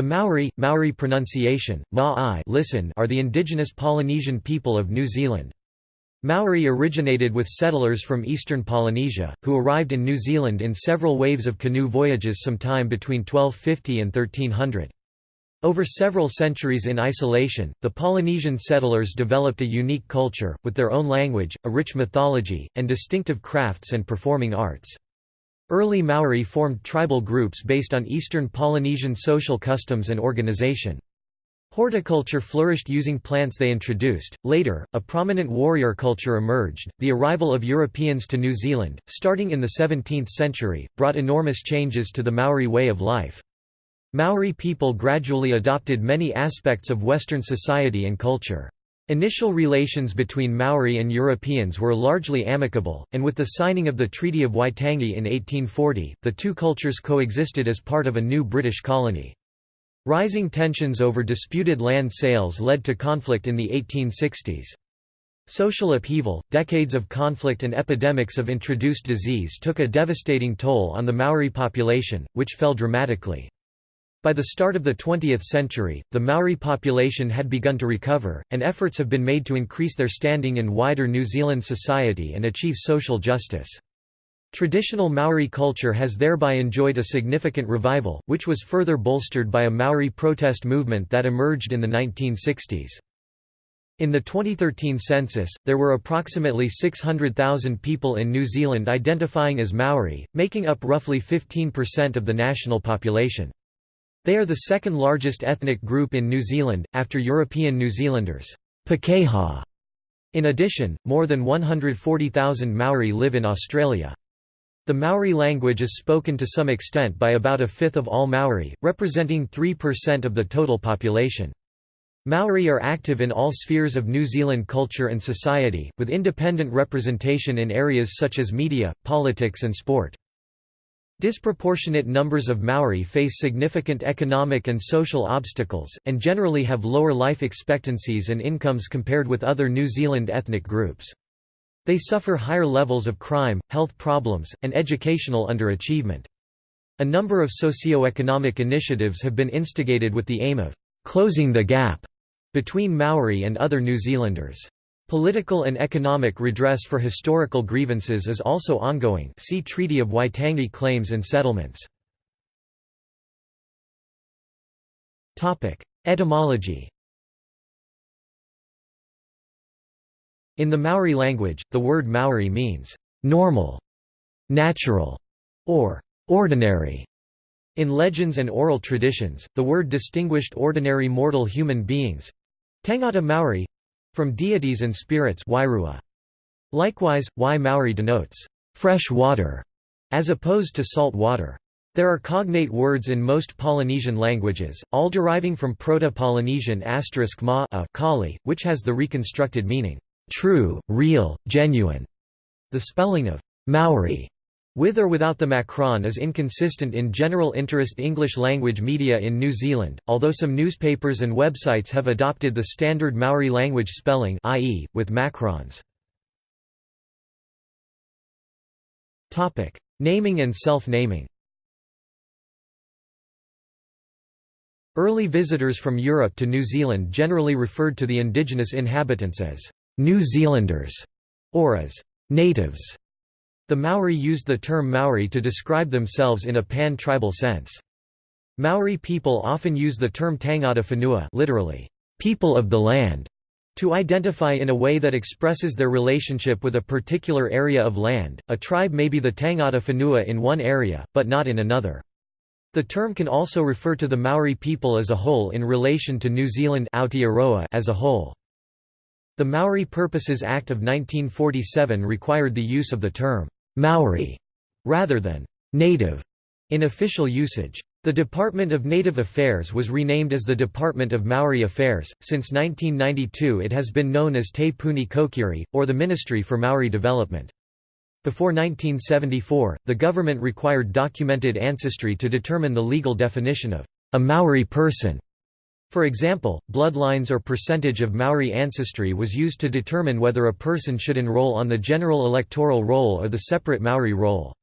The Maori, Maori pronunciation, ma listen are the indigenous Polynesian people of New Zealand. Maori originated with settlers from eastern Polynesia, who arrived in New Zealand in several waves of canoe voyages sometime between 1250 and 1300. Over several centuries in isolation, the Polynesian settlers developed a unique culture, with their own language, a rich mythology, and distinctive crafts and performing arts. Early Maori formed tribal groups based on Eastern Polynesian social customs and organization. Horticulture flourished using plants they introduced. Later, a prominent warrior culture emerged. The arrival of Europeans to New Zealand, starting in the 17th century, brought enormous changes to the Maori way of life. Maori people gradually adopted many aspects of Western society and culture. Initial relations between Maori and Europeans were largely amicable, and with the signing of the Treaty of Waitangi in 1840, the two cultures coexisted as part of a new British colony. Rising tensions over disputed land sales led to conflict in the 1860s. Social upheaval, decades of conflict and epidemics of introduced disease took a devastating toll on the Maori population, which fell dramatically. By the start of the 20th century, the Maori population had begun to recover, and efforts have been made to increase their standing in wider New Zealand society and achieve social justice. Traditional Maori culture has thereby enjoyed a significant revival, which was further bolstered by a Maori protest movement that emerged in the 1960s. In the 2013 census, there were approximately 600,000 people in New Zealand identifying as Maori, making up roughly 15% of the national population. They are the second largest ethnic group in New Zealand, after European New Zealanders. Pakeha. In addition, more than 140,000 Maori live in Australia. The Maori language is spoken to some extent by about a fifth of all Maori, representing 3% of the total population. Maori are active in all spheres of New Zealand culture and society, with independent representation in areas such as media, politics and sport. Disproportionate numbers of Maori face significant economic and social obstacles, and generally have lower life expectancies and incomes compared with other New Zealand ethnic groups. They suffer higher levels of crime, health problems, and educational underachievement. A number of socio-economic initiatives have been instigated with the aim of «closing the gap» between Maori and other New Zealanders. Political and economic redress for historical grievances is also ongoing see Treaty of Waitangi claims and settlements. Etymology In the Maori language, the word Maori means, "...normal", "...natural", or "...ordinary". In legends and oral traditions, the word distinguished ordinary mortal human beings—Tangata Maori, from deities and spirits Wairua. Likewise, wai Maori denotes fresh water, as opposed to salt water. There are cognate words in most Polynesian languages, all deriving from Proto-Polynesian ma a kali, which has the reconstructed meaning, true, real, genuine. The spelling of Maori with or without the macron is inconsistent in general interest English language media in New Zealand, although some newspapers and websites have adopted the standard Maori language spelling i.e., with macrons. Naming and self-naming Early visitors from Europe to New Zealand generally referred to the indigenous inhabitants as «New Zealanders» or as «natives» The Maori used the term Maori to describe themselves in a pan-tribal sense. Maori people often use the term Tangata Whenua literally, people of the land, to identify in a way that expresses their relationship with a particular area of land. A tribe may be the Tangata Whenua in one area, but not in another. The term can also refer to the Maori people as a whole in relation to New Zealand as a whole. The Maori Purposes Act of 1947 required the use of the term Maori rather than native in official usage. The Department of Native Affairs was renamed as the Department of Maori Affairs. Since 1992, it has been known as Te Puni Kokiri, or the Ministry for Maori Development. Before 1974, the government required documented ancestry to determine the legal definition of a Maori person. For example, bloodlines or percentage of Maori ancestry was used to determine whether a person should enroll on the general electoral roll or the separate Maori roll.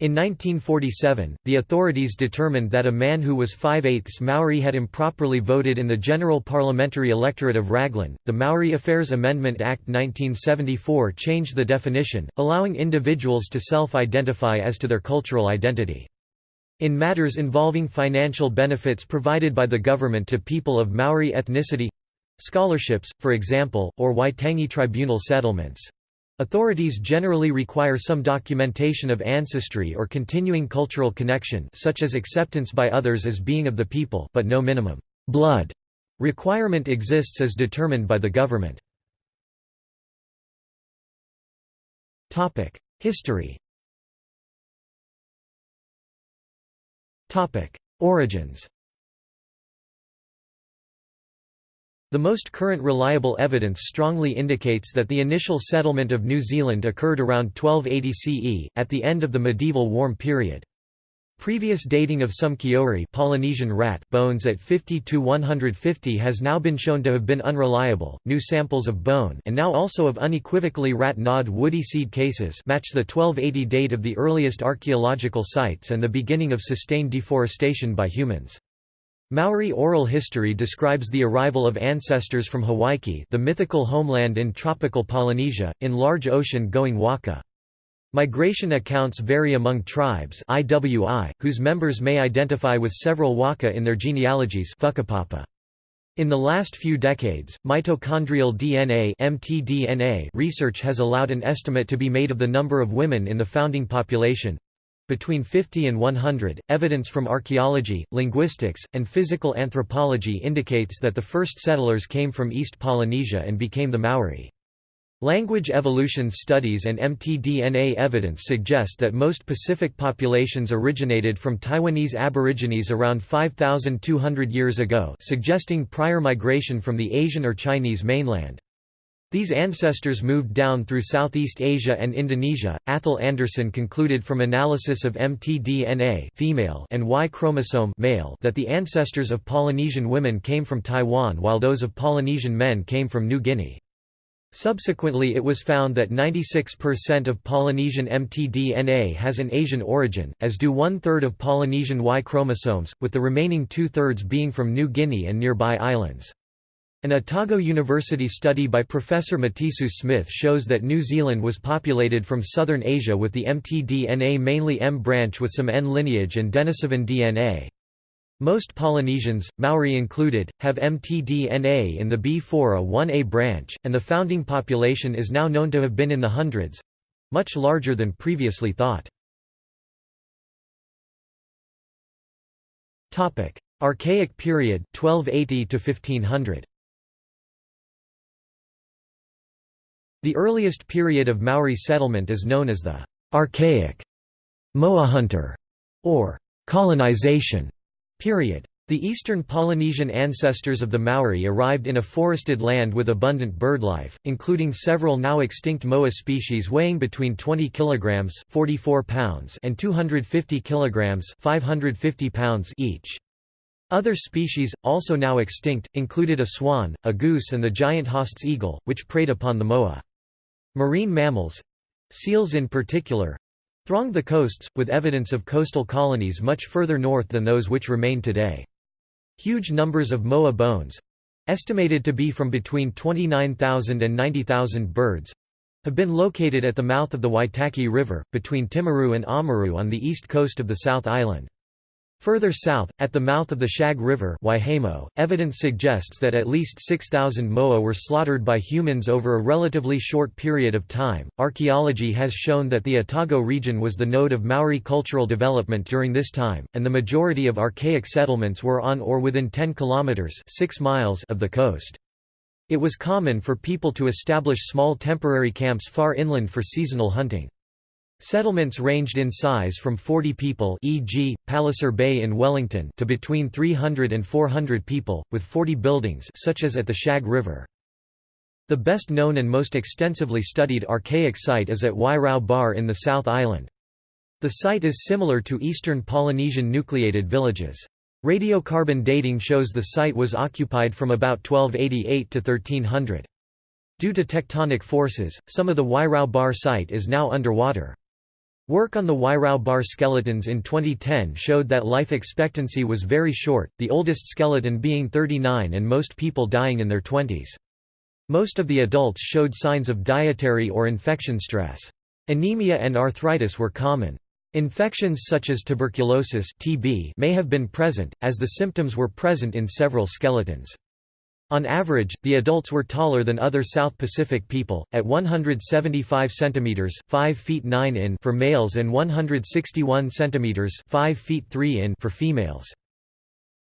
In 1947, the authorities determined that a man who was 5 eighths Maori had improperly voted in the general parliamentary electorate of Raglan. The Maori Affairs Amendment Act 1974 changed the definition, allowing individuals to self identify as to their cultural identity. In matters involving financial benefits provided by the government to people of Maori ethnicity scholarships, for example, or Waitangi tribunal settlements Authorities generally require some documentation of ancestry or continuing cultural connection such as acceptance by others as being of the people but no minimum blood requirement exists as determined by the government. History Origins The most current reliable evidence strongly indicates that the initial settlement of New Zealand occurred around 1280 CE, at the end of the medieval warm period. Previous dating of some kiore Polynesian rat bones at 50 to 150 has now been shown to have been unreliable. New samples of bone and now also of unequivocally rat-gnawed woody seed cases match the 1280 date of the earliest archaeological sites and the beginning of sustained deforestation by humans. Maori oral history describes the arrival of ancestors from Hawaiki the mythical homeland in tropical Polynesia, in large ocean-going waka. Migration accounts vary among tribes IWI, whose members may identify with several waka in their genealogies in the last few decades, mitochondrial DNA (mtDNA) research has allowed an estimate to be made of the number of women in the founding population, between 50 and 100, evidence from archaeology, linguistics, and physical anthropology indicates that the first settlers came from East Polynesia and became the Maori. Language evolution studies and mtDNA evidence suggest that most Pacific populations originated from Taiwanese aborigines around 5,200 years ago suggesting prior migration from the Asian or Chinese mainland. These ancestors moved down through Southeast Asia and Indonesia. Atholl Anderson concluded from analysis of mtDNA female and Y chromosome male that the ancestors of Polynesian women came from Taiwan while those of Polynesian men came from New Guinea. Subsequently it was found that 96% of Polynesian mtDNA has an Asian origin, as do one-third of Polynesian Y chromosomes, with the remaining two-thirds being from New Guinea and nearby islands. An Otago University study by Professor Matisoo-Smith shows that New Zealand was populated from southern Asia with the mtDNA mainly M branch with some N lineage and Denisovan DNA. Most Polynesians, Maori included, have mtDNA in the B4A1A branch, and the founding population is now known to have been in the hundreds—much larger than previously thought. Archaic period 1280 to 1500 The earliest period of Maori settlement is known as the «archaic» Moa hunter or «colonization» period. The eastern Polynesian ancestors of the Maori arrived in a forested land with abundant birdlife, including several now extinct moa species weighing between 20 kg 44 pounds and 250 kg 550 pounds each. Other species, also now extinct, included a swan, a goose and the giant Haast's eagle, which preyed upon the moa. Marine mammals—seals in particular—thronged the coasts, with evidence of coastal colonies much further north than those which remain today. Huge numbers of moa bones—estimated to be from between 29,000 and 90,000 birds—have been located at the mouth of the Waitaki River, between Timaru and Oamaru on the east coast of the South Island. Further south, at the mouth of the Shag River evidence suggests that at least 6,000 moa were slaughtered by humans over a relatively short period of time. Archaeology has shown that the Otago region was the node of Maori cultural development during this time, and the majority of archaic settlements were on or within 10 kilometers 6 miles of the coast. It was common for people to establish small temporary camps far inland for seasonal hunting. Settlements ranged in size from 40 people e.g., Palliser Bay in Wellington to between 300 and 400 people, with 40 buildings such as at the Shag River. The best known and most extensively studied archaic site is at Wairau Bar in the South Island. The site is similar to eastern Polynesian nucleated villages. Radiocarbon dating shows the site was occupied from about 1288 to 1300. Due to tectonic forces, some of the Wairau Bar site is now underwater. Work on the Wairau bar skeletons in 2010 showed that life expectancy was very short, the oldest skeleton being 39 and most people dying in their 20s. Most of the adults showed signs of dietary or infection stress. Anemia and arthritis were common. Infections such as tuberculosis TB may have been present, as the symptoms were present in several skeletons. On average, the adults were taller than other South Pacific people, at 175 cm 5 feet 9 in for males and 161 cm 5 feet 3 in for females.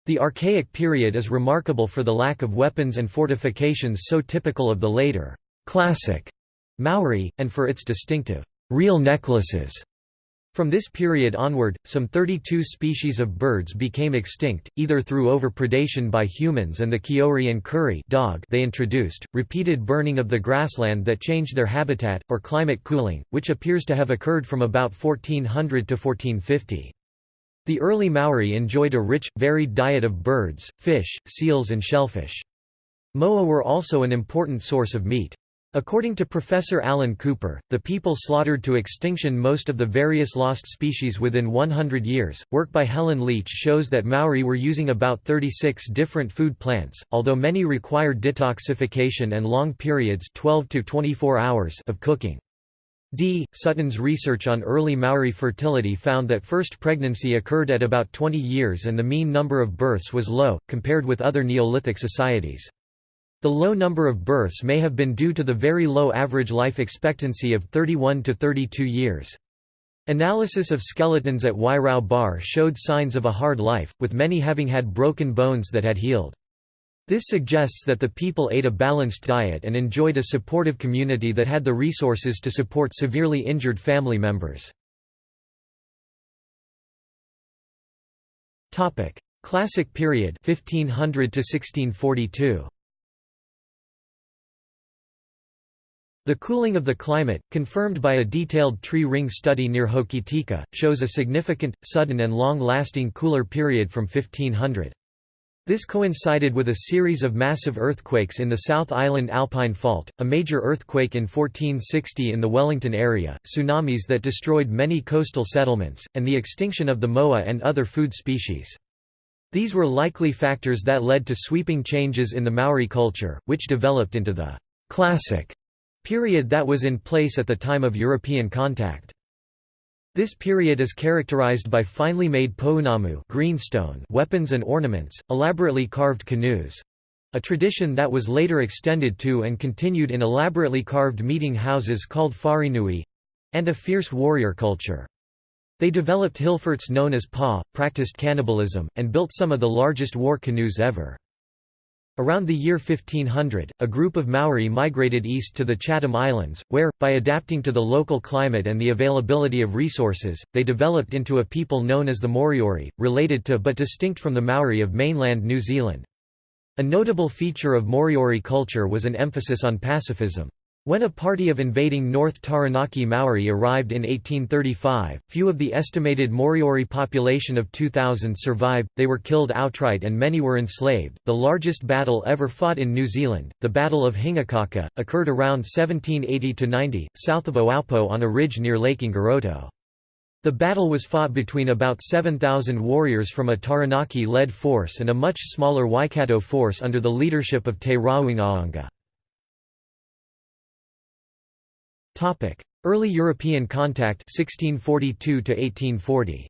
The Archaic period is remarkable for the lack of weapons and fortifications so typical of the later, classic Maori, and for its distinctive, real necklaces from this period onward, some 32 species of birds became extinct, either through overpredation by humans and the kiore and Kuri dog they introduced, repeated burning of the grassland that changed their habitat, or climate cooling, which appears to have occurred from about 1400 to 1450. The early Maori enjoyed a rich, varied diet of birds, fish, seals and shellfish. Moa were also an important source of meat. According to Professor Alan Cooper, the people slaughtered to extinction most of the various lost species within 100 years. Work by Helen Leach shows that Maori were using about 36 different food plants, although many required detoxification and long periods 12 to 24 hours of cooking. D. Sutton's research on early Maori fertility found that first pregnancy occurred at about 20 years and the mean number of births was low, compared with other Neolithic societies. The low number of births may have been due to the very low average life expectancy of 31 to 32 years. Analysis of skeletons at Wairau Bar showed signs of a hard life, with many having had broken bones that had healed. This suggests that the people ate a balanced diet and enjoyed a supportive community that had the resources to support severely injured family members. Classic period 1500 to 1642. The cooling of the climate, confirmed by a detailed tree ring study near Hokitika, shows a significant, sudden and long-lasting cooler period from 1500. This coincided with a series of massive earthquakes in the South Island Alpine Fault, a major earthquake in 1460 in the Wellington area, tsunamis that destroyed many coastal settlements, and the extinction of the moa and other food species. These were likely factors that led to sweeping changes in the Maori culture, which developed into the classic Period that was in place at the time of European contact. This period is characterized by finely made pounamu greenstone weapons and ornaments, elaborately carved canoes—a tradition that was later extended to and continued in elaborately carved meeting houses called wharenui—and a fierce warrior culture. They developed hillforts known as pa, practiced cannibalism, and built some of the largest war canoes ever. Around the year 1500, a group of Maori migrated east to the Chatham Islands, where, by adapting to the local climate and the availability of resources, they developed into a people known as the Moriori, related to but distinct from the Maori of mainland New Zealand. A notable feature of Moriori culture was an emphasis on pacifism. When a party of invading North Taranaki Maori arrived in 1835, few of the estimated Moriori population of 2,000 survived, they were killed outright and many were enslaved. The largest battle ever fought in New Zealand, the Battle of Hingakaka, occurred around 1780 90, south of Ohaupo on a ridge near Lake Ngaroto. The battle was fought between about 7,000 warriors from a Taranaki-led force and a much smaller Waikato force under the leadership of Te Rauangaanga. Topic: Early European contact 1642 to 1840.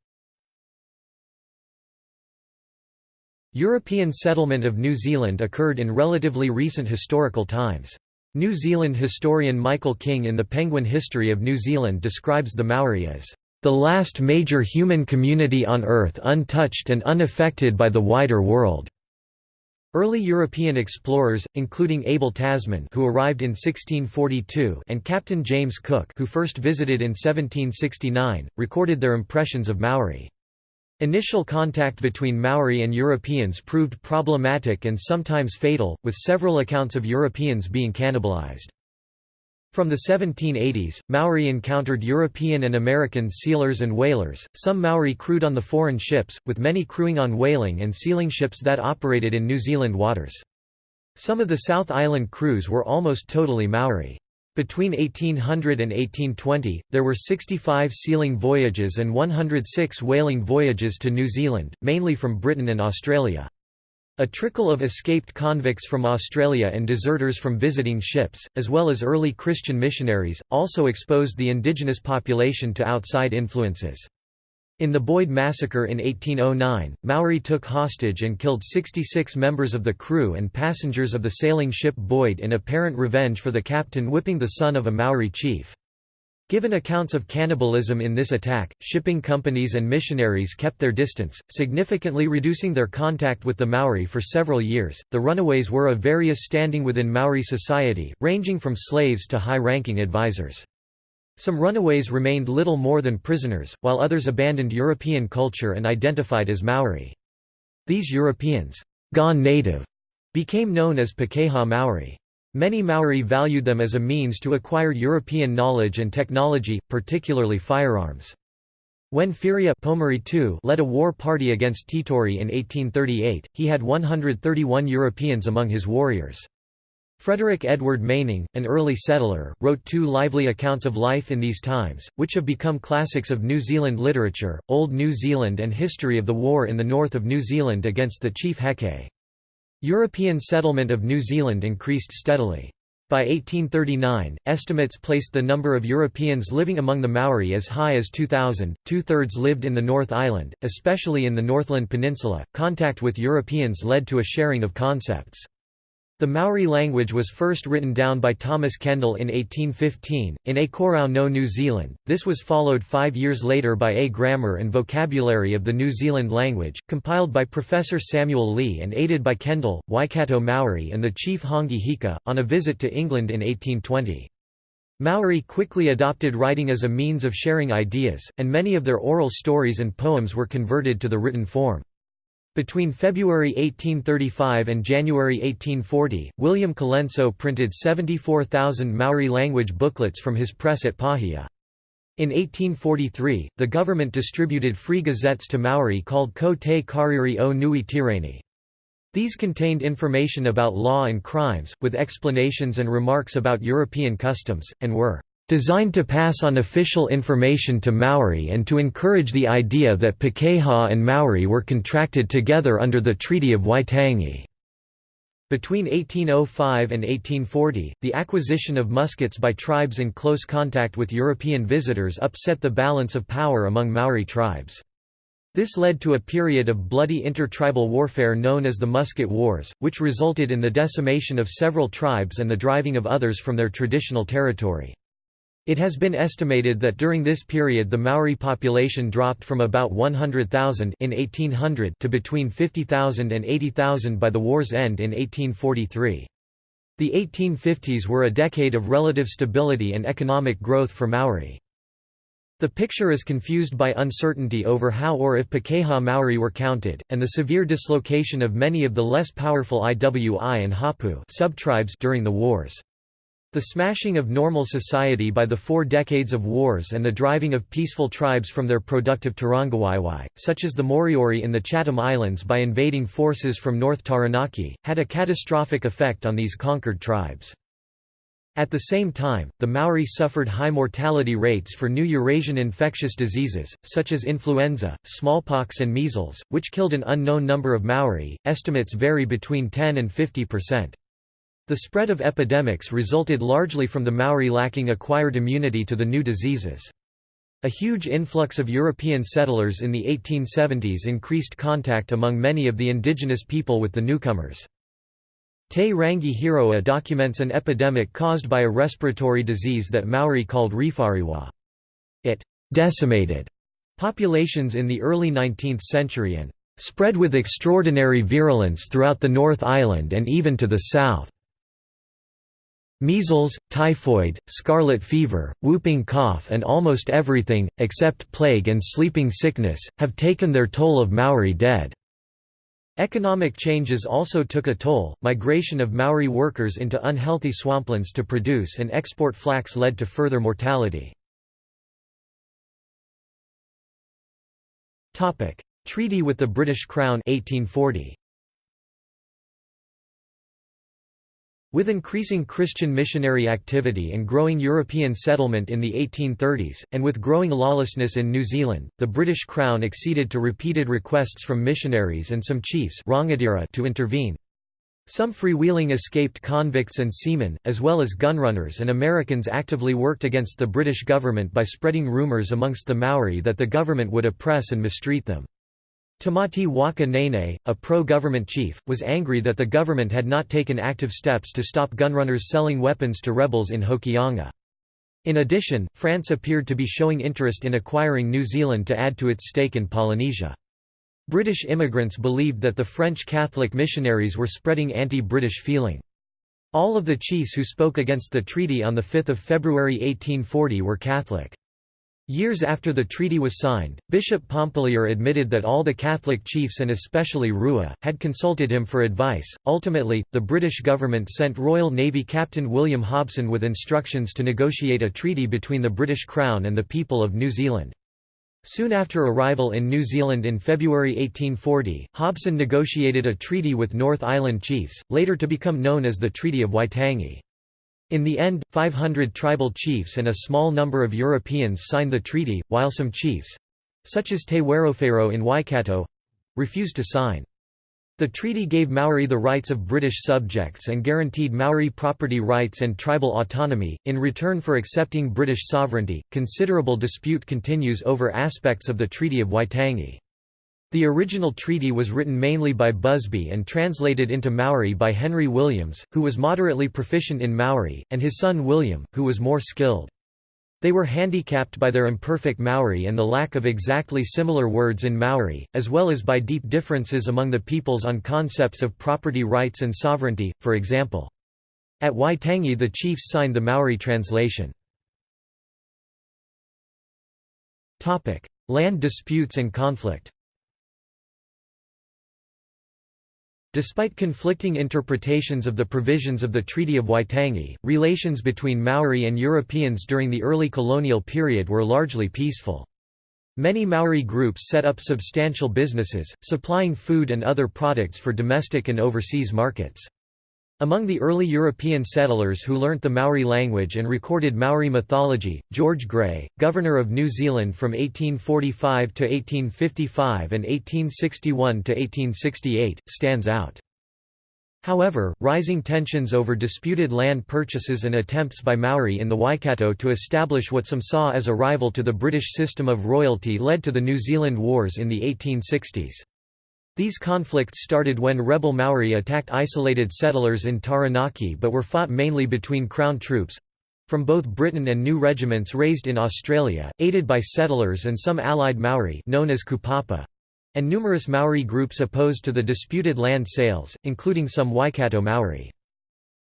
European settlement of New Zealand occurred in relatively recent historical times. New Zealand historian Michael King in The Penguin History of New Zealand describes the Maori as the last major human community on Earth untouched and unaffected by the wider world. Early European explorers, including Abel Tasman who arrived in 1642 and Captain James Cook who first visited in 1769, recorded their impressions of Maori. Initial contact between Maori and Europeans proved problematic and sometimes fatal, with several accounts of Europeans being cannibalized. From the 1780s, Maori encountered European and American sealers and whalers, some Maori crewed on the foreign ships, with many crewing on whaling and sealing ships that operated in New Zealand waters. Some of the South Island crews were almost totally Maori. Between 1800 and 1820, there were 65 sealing voyages and 106 whaling voyages to New Zealand, mainly from Britain and Australia. A trickle of escaped convicts from Australia and deserters from visiting ships, as well as early Christian missionaries, also exposed the indigenous population to outside influences. In the Boyd Massacre in 1809, Maori took hostage and killed 66 members of the crew and passengers of the sailing ship Boyd in apparent revenge for the captain whipping the son of a Maori chief. Given accounts of cannibalism in this attack, shipping companies and missionaries kept their distance, significantly reducing their contact with the Maori for several years. The runaways were of various standing within Maori society, ranging from slaves to high ranking advisors. Some runaways remained little more than prisoners, while others abandoned European culture and identified as Maori. These Europeans, gone native, became known as Pakeha Maori. Many Maori valued them as a means to acquire European knowledge and technology, particularly firearms. When Whiria II led a war party against Titore in 1838, he had 131 Europeans among his warriors. Frederick Edward Maning, an early settler, wrote two lively accounts of life in these times, which have become classics of New Zealand literature, Old New Zealand and History of the War in the North of New Zealand against the Chief Heke. European settlement of New Zealand increased steadily. By 1839, estimates placed the number of Europeans living among the Maori as high as 2,000. Two thirds lived in the North Island, especially in the Northland Peninsula. Contact with Europeans led to a sharing of concepts. The Maori language was first written down by Thomas Kendall in 1815, in A Korao no New Zealand. This was followed five years later by A Grammar and Vocabulary of the New Zealand Language, compiled by Professor Samuel Lee and aided by Kendall, Waikato Maori and the chief Hongi Hika, on a visit to England in 1820. Maori quickly adopted writing as a means of sharing ideas, and many of their oral stories and poems were converted to the written form. Between February 1835 and January 1840, William Colenso printed 74,000 Maori language booklets from his press at Paihia. In 1843, the government distributed free gazettes to Maori called Ko te Karere o Nui Tireni. These contained information about law and crimes, with explanations and remarks about European customs, and were Designed to pass on official information to Maori and to encourage the idea that Pakeha and Maori were contracted together under the Treaty of Waitangi. Between 1805 and 1840, the acquisition of muskets by tribes in close contact with European visitors upset the balance of power among Maori tribes. This led to a period of bloody intertribal warfare known as the Musket Wars, which resulted in the decimation of several tribes and the driving of others from their traditional territory. It has been estimated that during this period the Maori population dropped from about 100,000 in 1800 to between 50,000 and 80,000 by the war's end in 1843. The 1850s were a decade of relative stability and economic growth for Maori. The picture is confused by uncertainty over how or if Pakeha Maori were counted, and the severe dislocation of many of the less powerful Iwi and Hapu subtribes during the wars. The smashing of normal society by the four decades of wars and the driving of peaceful tribes from their productive Turangawaewae, such as the Moriori in the Chatham Islands by invading forces from North Taranaki, had a catastrophic effect on these conquered tribes. At the same time, the Maori suffered high mortality rates for new Eurasian infectious diseases, such as influenza, smallpox and measles, which killed an unknown number of Maori, estimates vary between 10 and 50 percent. The spread of epidemics resulted largely from the Maori lacking acquired immunity to the new diseases. A huge influx of European settlers in the 1870s increased contact among many of the indigenous people with the newcomers. Te Rangi Hiroa documents an epidemic caused by a respiratory disease that Maori called rewharewha. It decimated populations in the early 19th century and spread with extraordinary virulence throughout the North Island and even to the south. Measles, typhoid, scarlet fever, whooping cough and almost everything, except plague and sleeping sickness, have taken their toll of Maori dead. Economic changes also took a toll. Migration of Maori workers into unhealthy swamplands to produce and export flax led to further mortality. Treaty with the British Crown 1840. With increasing Christian missionary activity and growing European settlement in the 1830s, and with growing lawlessness in New Zealand, the British Crown acceded to repeated requests from missionaries and some chiefs to intervene. Some freewheeling escaped convicts and seamen, as well as gunrunners and Americans actively worked against the British government by spreading rumours amongst the Maori that the government would oppress and mistreat them. Tamati Waka Nene, a pro-government chief, was angry that the government had not taken active steps to stop gunrunners selling weapons to rebels in Hokianga. In addition, France appeared to be showing interest in acquiring New Zealand to add to its stake in Polynesia. British immigrants believed that the French Catholic missionaries were spreading anti-British feeling. All of the chiefs who spoke against the treaty on 5 February 1840 were Catholic. Years after the treaty was signed, Bishop Pompallier admitted that all the Catholic chiefs and especially Rua, had consulted him for advice. Ultimately, the British government sent Royal Navy Captain William Hobson with instructions to negotiate a treaty between the British Crown and the people of New Zealand. Soon after arrival in New Zealand in February 1840, Hobson negotiated a treaty with North Island chiefs, later to become known as the Treaty of Waitangi. In the end, 500 tribal chiefs and a small number of Europeans signed the treaty, while some chiefs—such as Te Wherowhero in Waikato—refused to sign. The treaty gave Maori the rights of British subjects and guaranteed Maori property rights and tribal autonomy. In return for accepting British sovereignty, considerable dispute continues over aspects of the Treaty of Waitangi. The original treaty was written mainly by Busby and translated into Maori by Henry Williams, who was moderately proficient in Maori, and his son William, who was more skilled. They were handicapped by their imperfect Maori and the lack of exactly similar words in Maori, as well as by deep differences among the peoples on concepts of property rights and sovereignty, for example. At Waitangi the chiefs signed the Maori translation. Land disputes and conflict Despite conflicting interpretations of the provisions of the Treaty of Waitangi, relations between Maori and Europeans during the early colonial period were largely peaceful. Many Maori groups set up substantial businesses, supplying food and other products for domestic and overseas markets. Among the early European settlers who learnt the Maori language and recorded Maori mythology, George Grey, Governor of New Zealand from 1845 to 1855 and 1861 to 1868, stands out. However, rising tensions over disputed land purchases and attempts by Maori in the Waikato to establish what some saw as a rival to the British system of royalty led to the New Zealand Wars in the 1860s. These conflicts started when rebel Maori attacked isolated settlers in Taranaki but were fought mainly between Crown troops—from both Britain and new regiments raised in Australia, aided by settlers and some allied Maori known as Kupapa, and numerous Maori groups opposed to the disputed land sales, including some Waikato Maori.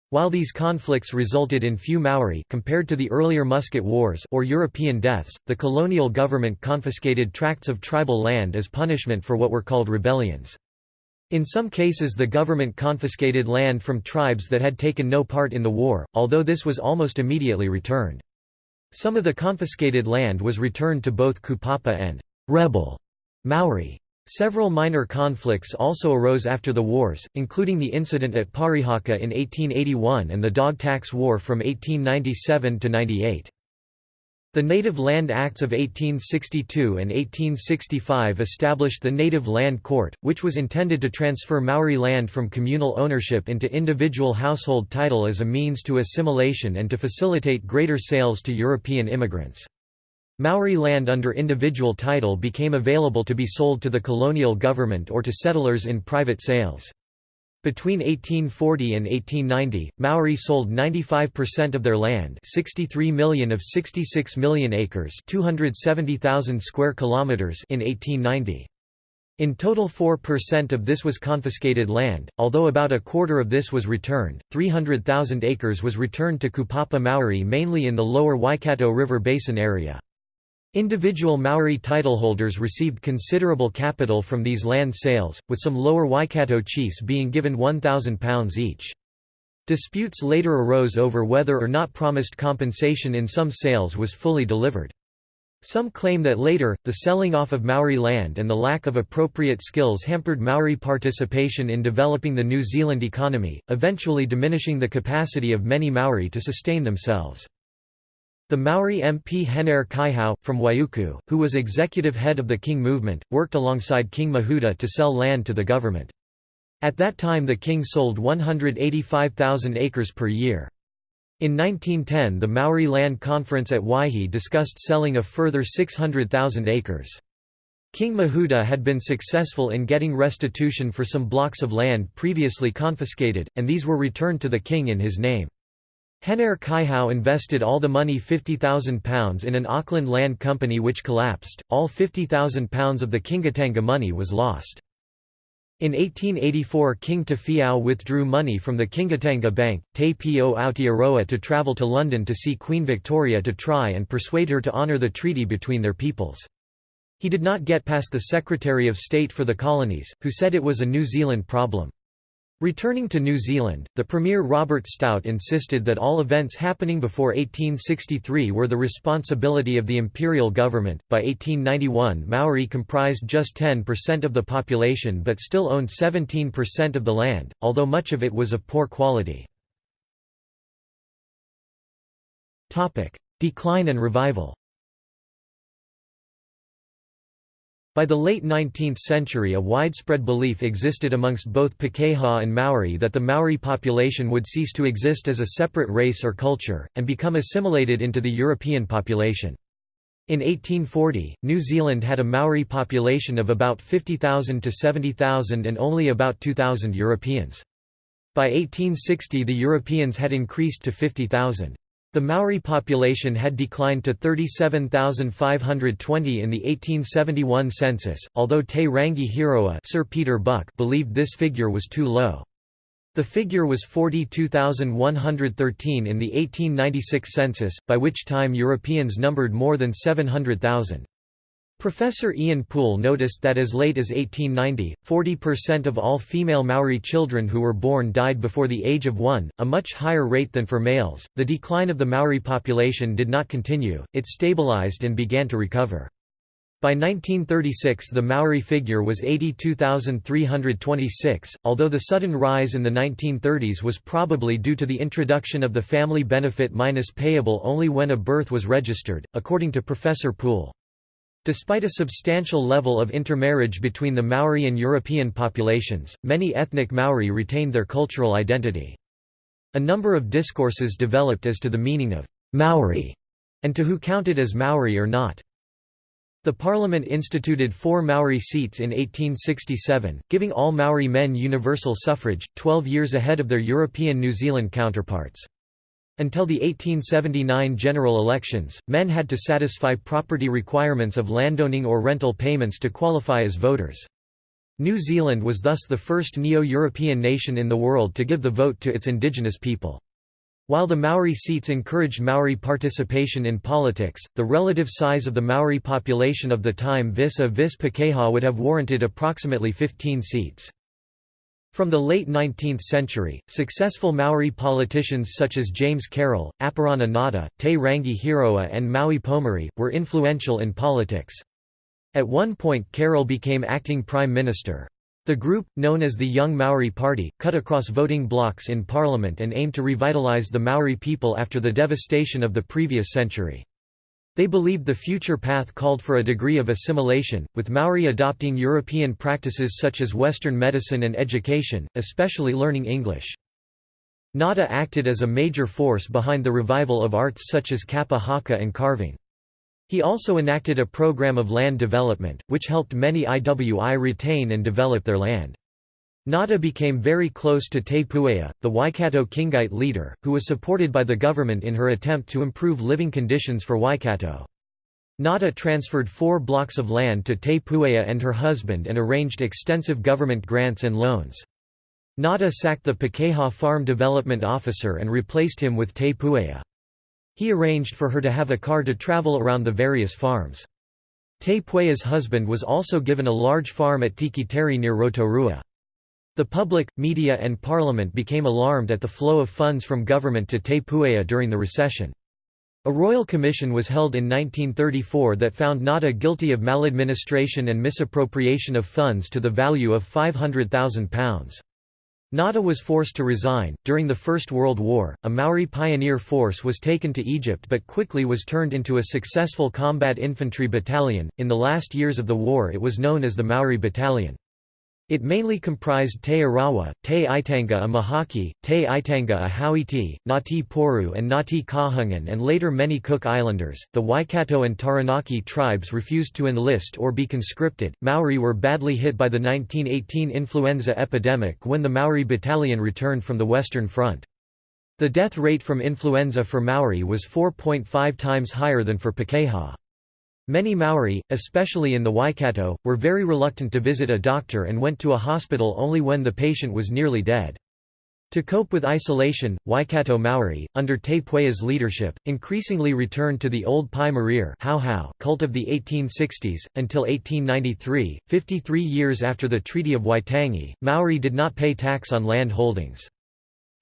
While these conflicts resulted in few Maori compared to the earlier musket Wars or European deaths, the colonial government confiscated tracts of tribal land as punishment for what were called rebellions. In some cases the government confiscated land from tribes that had taken no part in the war, although this was almost immediately returned. Some of the confiscated land was returned to both Kupapa and «rebel» Maori. Several minor conflicts also arose after the wars, including the incident at Parihaka in 1881 and the Dog Tax War from 1897 to 98. The Native Land Acts of 1862 and 1865 established the Native Land Court, which was intended to transfer Maori land from communal ownership into individual household title as a means to assimilation and to facilitate greater sales to European immigrants. Maori land under individual title became available to be sold to the colonial government or to settlers in private sales. Between 1840 and 1890, Maori sold 95% of their land 63 million of 66 million acres 270,000 square kilometers in 1890. In total 4% of this was confiscated land, although about a quarter of this was returned, 300,000 acres was returned to Kupapa Maori mainly in the lower Waikato River Basin area. Individual Maori titleholders received considerable capital from these land sales, with some lower Waikato chiefs being given £1,000 each. Disputes later arose over whether or not promised compensation in some sales was fully delivered. Some claim that later, the selling off of Maori land and the lack of appropriate skills hampered Maori participation in developing the New Zealand economy, eventually diminishing the capacity of many Maori to sustain themselves. The Maori MP Henare Kaihau, from Waiuku, who was executive head of the King movement, worked alongside King Mahuta to sell land to the government. At that time the king sold 185,000 acres per year. In 1910 the Maori Land Conference at Waihi discussed selling a further 600,000 acres. King Mahuta had been successful in getting restitution for some blocks of land previously confiscated, and these were returned to the king in his name. Henare Kaihau invested all the money £50,000 in an Auckland land company which collapsed, all £50,000 of the Kingitanga money was lost. In 1884 King Tawhiao withdrew money from the Kingitanga Bank, Te Pio Aotearoa to travel to London to see Queen Victoria to try and persuade her to honour the treaty between their peoples. He did not get past the Secretary of State for the Colonies, who said it was a New Zealand problem. Returning to New Zealand, the Premier Robert Stout insisted that all events happening before 1863 were the responsibility of the imperial government. By 1891, Maori comprised just 10% of the population but still owned 17% of the land, although much of it was of poor quality. Topic: Decline and revival. By the late 19th century a widespread belief existed amongst both Pakeha and Maori that the Maori population would cease to exist as a separate race or culture, and become assimilated into the European population. In 1840, New Zealand had a Maori population of about 50,000 to 70,000 and only about 2,000 Europeans. By 1860 the Europeans had increased to 50,000. The Maori population had declined to 37,520 in the 1871 census, although Te Rangi Hiroa Sir Peter Buck believed this figure was too low. The figure was 42,113 in the 1896 census, by which time Europeans numbered more than 700,000. Professor Ian Pool noticed that as late as 1890, 40% of all female Maori children who were born died before the age of one, a much higher rate than for males. The decline of the Maori population did not continue, it stabilized and began to recover. By 1936 the Maori figure was 82,326, although the sudden rise in the 1930s was probably due to the introduction of the family benefit minus payable only when a birth was registered, according to Professor Pool. Despite a substantial level of intermarriage between the Maori and European populations, many ethnic Maori retained their cultural identity. A number of discourses developed as to the meaning of Maori and to who counted as Maori or not. The Parliament instituted four Maori seats in 1867, giving all Maori men universal suffrage, 12 years ahead of their European New Zealand counterparts. Until the 1879 general elections, men had to satisfy property requirements of landowning or rental payments to qualify as voters. New Zealand was thus the first neo-European nation in the world to give the vote to its indigenous people. While the Maori seats encouraged Maori participation in politics, the relative size of the Maori population of the time vis-a-vis -vis Pakeha would have warranted approximately 15 seats. From the late 19th century, successful Maori politicians such as James Carroll, Apirana Ngata, Te Rangi Hiroa and Maui Pomare, were influential in politics. At one point Carroll became acting prime minister. The group, known as the Young Maori Party, cut across voting blocks in parliament and aimed to revitalise the Maori people after the devastation of the previous century. They believed the future path called for a degree of assimilation, with Maori adopting European practices such as Western medicine and education, especially learning English. Ngata acted as a major force behind the revival of arts such as kapa haka and carving. He also enacted a program of land development, which helped many IWI retain and develop their land. Ngata became very close to Te Puea, the Waikato Kingite leader, who was supported by the government in her attempt to improve living conditions for Waikato. Ngata transferred four blocks of land to Te Puea and her husband and arranged extensive government grants and loans. Ngata sacked the Pakeha farm development officer and replaced him with Te Puea. He arranged for her to have a car to travel around the various farms. Te Puea's husband was also given a large farm at Tikitere near Rotorua. The public, media and parliament became alarmed at the flow of funds from government to Te Puea during the recession. A royal commission was held in 1934 that found Ngata guilty of maladministration and misappropriation of funds to the value of £500,000. Ngata was forced to resign. During the First World War, a Maori pioneer force was taken to Egypt but quickly was turned into a successful combat infantry battalion. In the last years of the war, it was known as the Maori Battalion. It mainly comprised Te Arawa, Te Aitanga a Mahaki, Te Aitanga a Hauiti, Ngati Porou and Ngati Kahungin and later many Cook Islanders. The Waikato and Taranaki tribes refused to enlist or be conscripted. Maori were badly hit by the 1918 influenza epidemic when the Maori battalion returned from the Western Front. The death rate from influenza for Maori was 4.5 times higher than for Pakeha. Many Maori, especially in the Waikato, were very reluctant to visit a doctor and went to a hospital only when the patient was nearly dead. To cope with isolation, Waikato Maori, under Te Puea's leadership, increasingly returned to the old Pai Marire cult of the 1860s. Until 1893, 53 years after the Treaty of Waitangi, Maori did not pay tax on land holdings.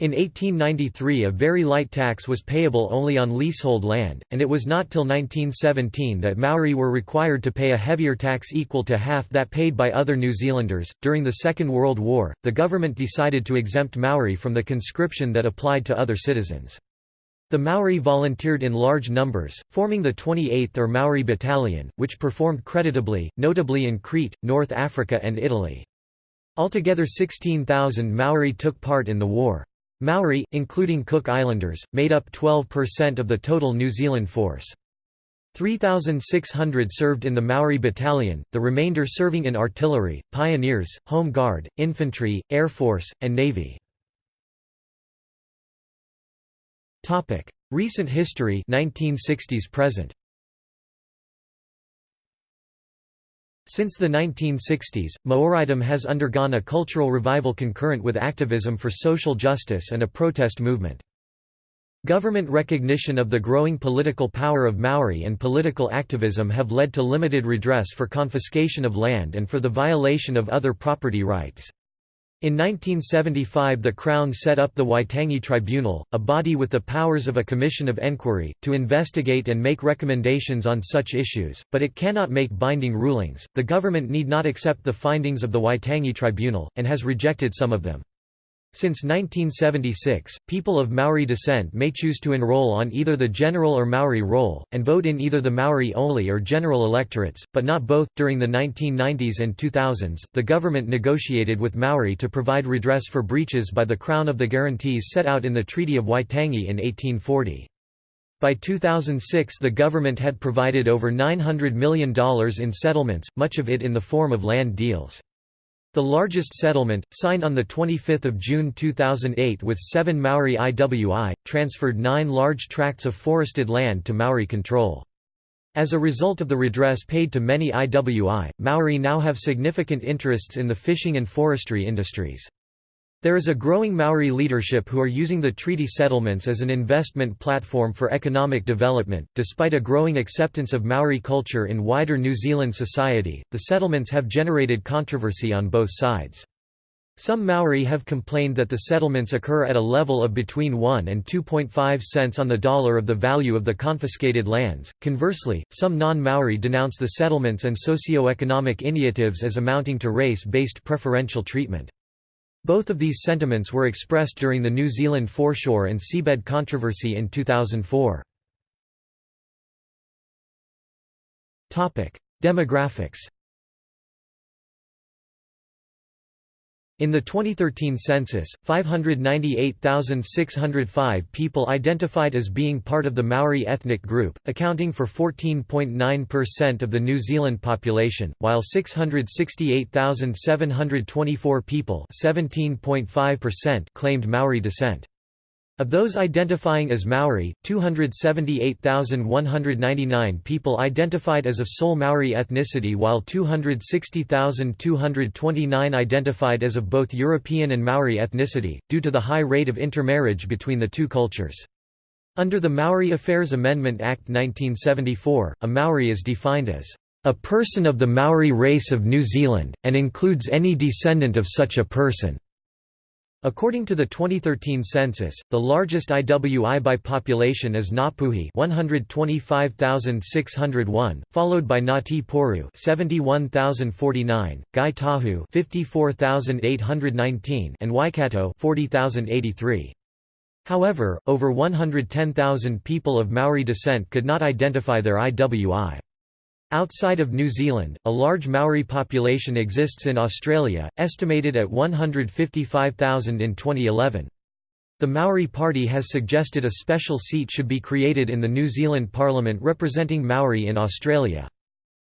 In 1893 a very light tax was payable only on leasehold land, and it was not till 1917 that Maori were required to pay a heavier tax equal to half that paid by other New Zealanders. During the Second World War, the government decided to exempt Maori from the conscription that applied to other citizens. The Maori volunteered in large numbers, forming the 28th or Maori Battalion, which performed creditably, notably in Crete, North Africa and Italy. Altogether 16,000 Maori took part in the war. Maori, including Cook Islanders, made up 12% of the total New Zealand force. 3,600 served in the Maori Battalion, the remainder serving in artillery, pioneers, home guard, infantry, air force, and navy. Recent history 1960s present Since the 1960s, Maoridom has undergone a cultural revival concurrent with activism for social justice and a protest movement. Government recognition of the growing political power of Maori and political activism have led to limited redress for confiscation of land and for the violation of other property rights. In 1975 the Crown set up the Waitangi Tribunal, a body with the powers of a commission of enquiry, to investigate and make recommendations on such issues, but it cannot make binding rulings. The government need not accept the findings of the Waitangi Tribunal, and has rejected some of them. Since 1976, people of Maori descent may choose to enroll on either the general or Maori roll, and vote in either the Maori only or general electorates, but not both. During the 1990s and 2000s, the government negotiated with Maori to provide redress for breaches by the Crown of the guarantees set out in the Treaty of Waitangi in 1840. By 2006 the government had provided over $900 million in settlements, much of it in the form of land deals. The largest settlement, signed on 25 June 2008 with seven Maori IWI, transferred nine large tracts of forested land to Maori control. As a result of the redress paid to many IWI, Maori now have significant interests in the fishing and forestry industries. There is a growing Maori leadership who are using the treaty settlements as an investment platform for economic development. Despite a growing acceptance of Maori culture in wider New Zealand society, the settlements have generated controversy on both sides. Some Maori have complained that the settlements occur at a level of between 1 and 2.5 cents on the dollar of the value of the confiscated lands. Conversely, some non Maori denounce the settlements and socio-economic initiatives as amounting to race based preferential treatment. Both of these sentiments were expressed during the New Zealand foreshore and seabed controversy in 2004. Demographics In the 2013 census, 598,605 people identified as being part of the Maori ethnic group, accounting for 14.9% of the New Zealand population, while 668,724 people claimed Maori descent. Of those identifying as Maori, 278,199 people identified as of sole Maori ethnicity while 260,229 identified as of both European and Maori ethnicity, due to the high rate of intermarriage between the two cultures. Under the Maori Affairs Amendment Act 1974, a Maori is defined as a person of the Maori race of New Zealand, and includes any descendant of such a person. According to the 2013 census, the largest IWI by population is Ngapuhi 125,601, followed by Ngati Porou 71,049, Ngai Tahu 54,819 and Waikato 40,083. However, over 110,000 people of Maori descent could not identify their IWI. Outside of New Zealand, a large Maori population exists in Australia, estimated at 155,000 in 2011. The Maori Party has suggested a special seat should be created in the New Zealand Parliament representing Maori in Australia.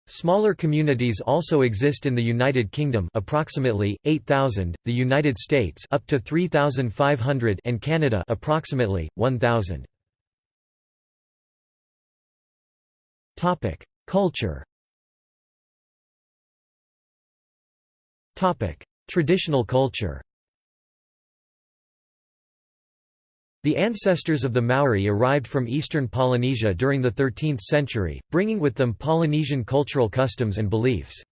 Smaller communities also exist in the United Kingdom approximately 8000, the United States up to 3500 and Canada approximately 1000. Topic: Culture. Traditional culture. The ancestors of the Maori arrived from eastern Polynesia during the 13th century, bringing with them Polynesian cultural customs and beliefs.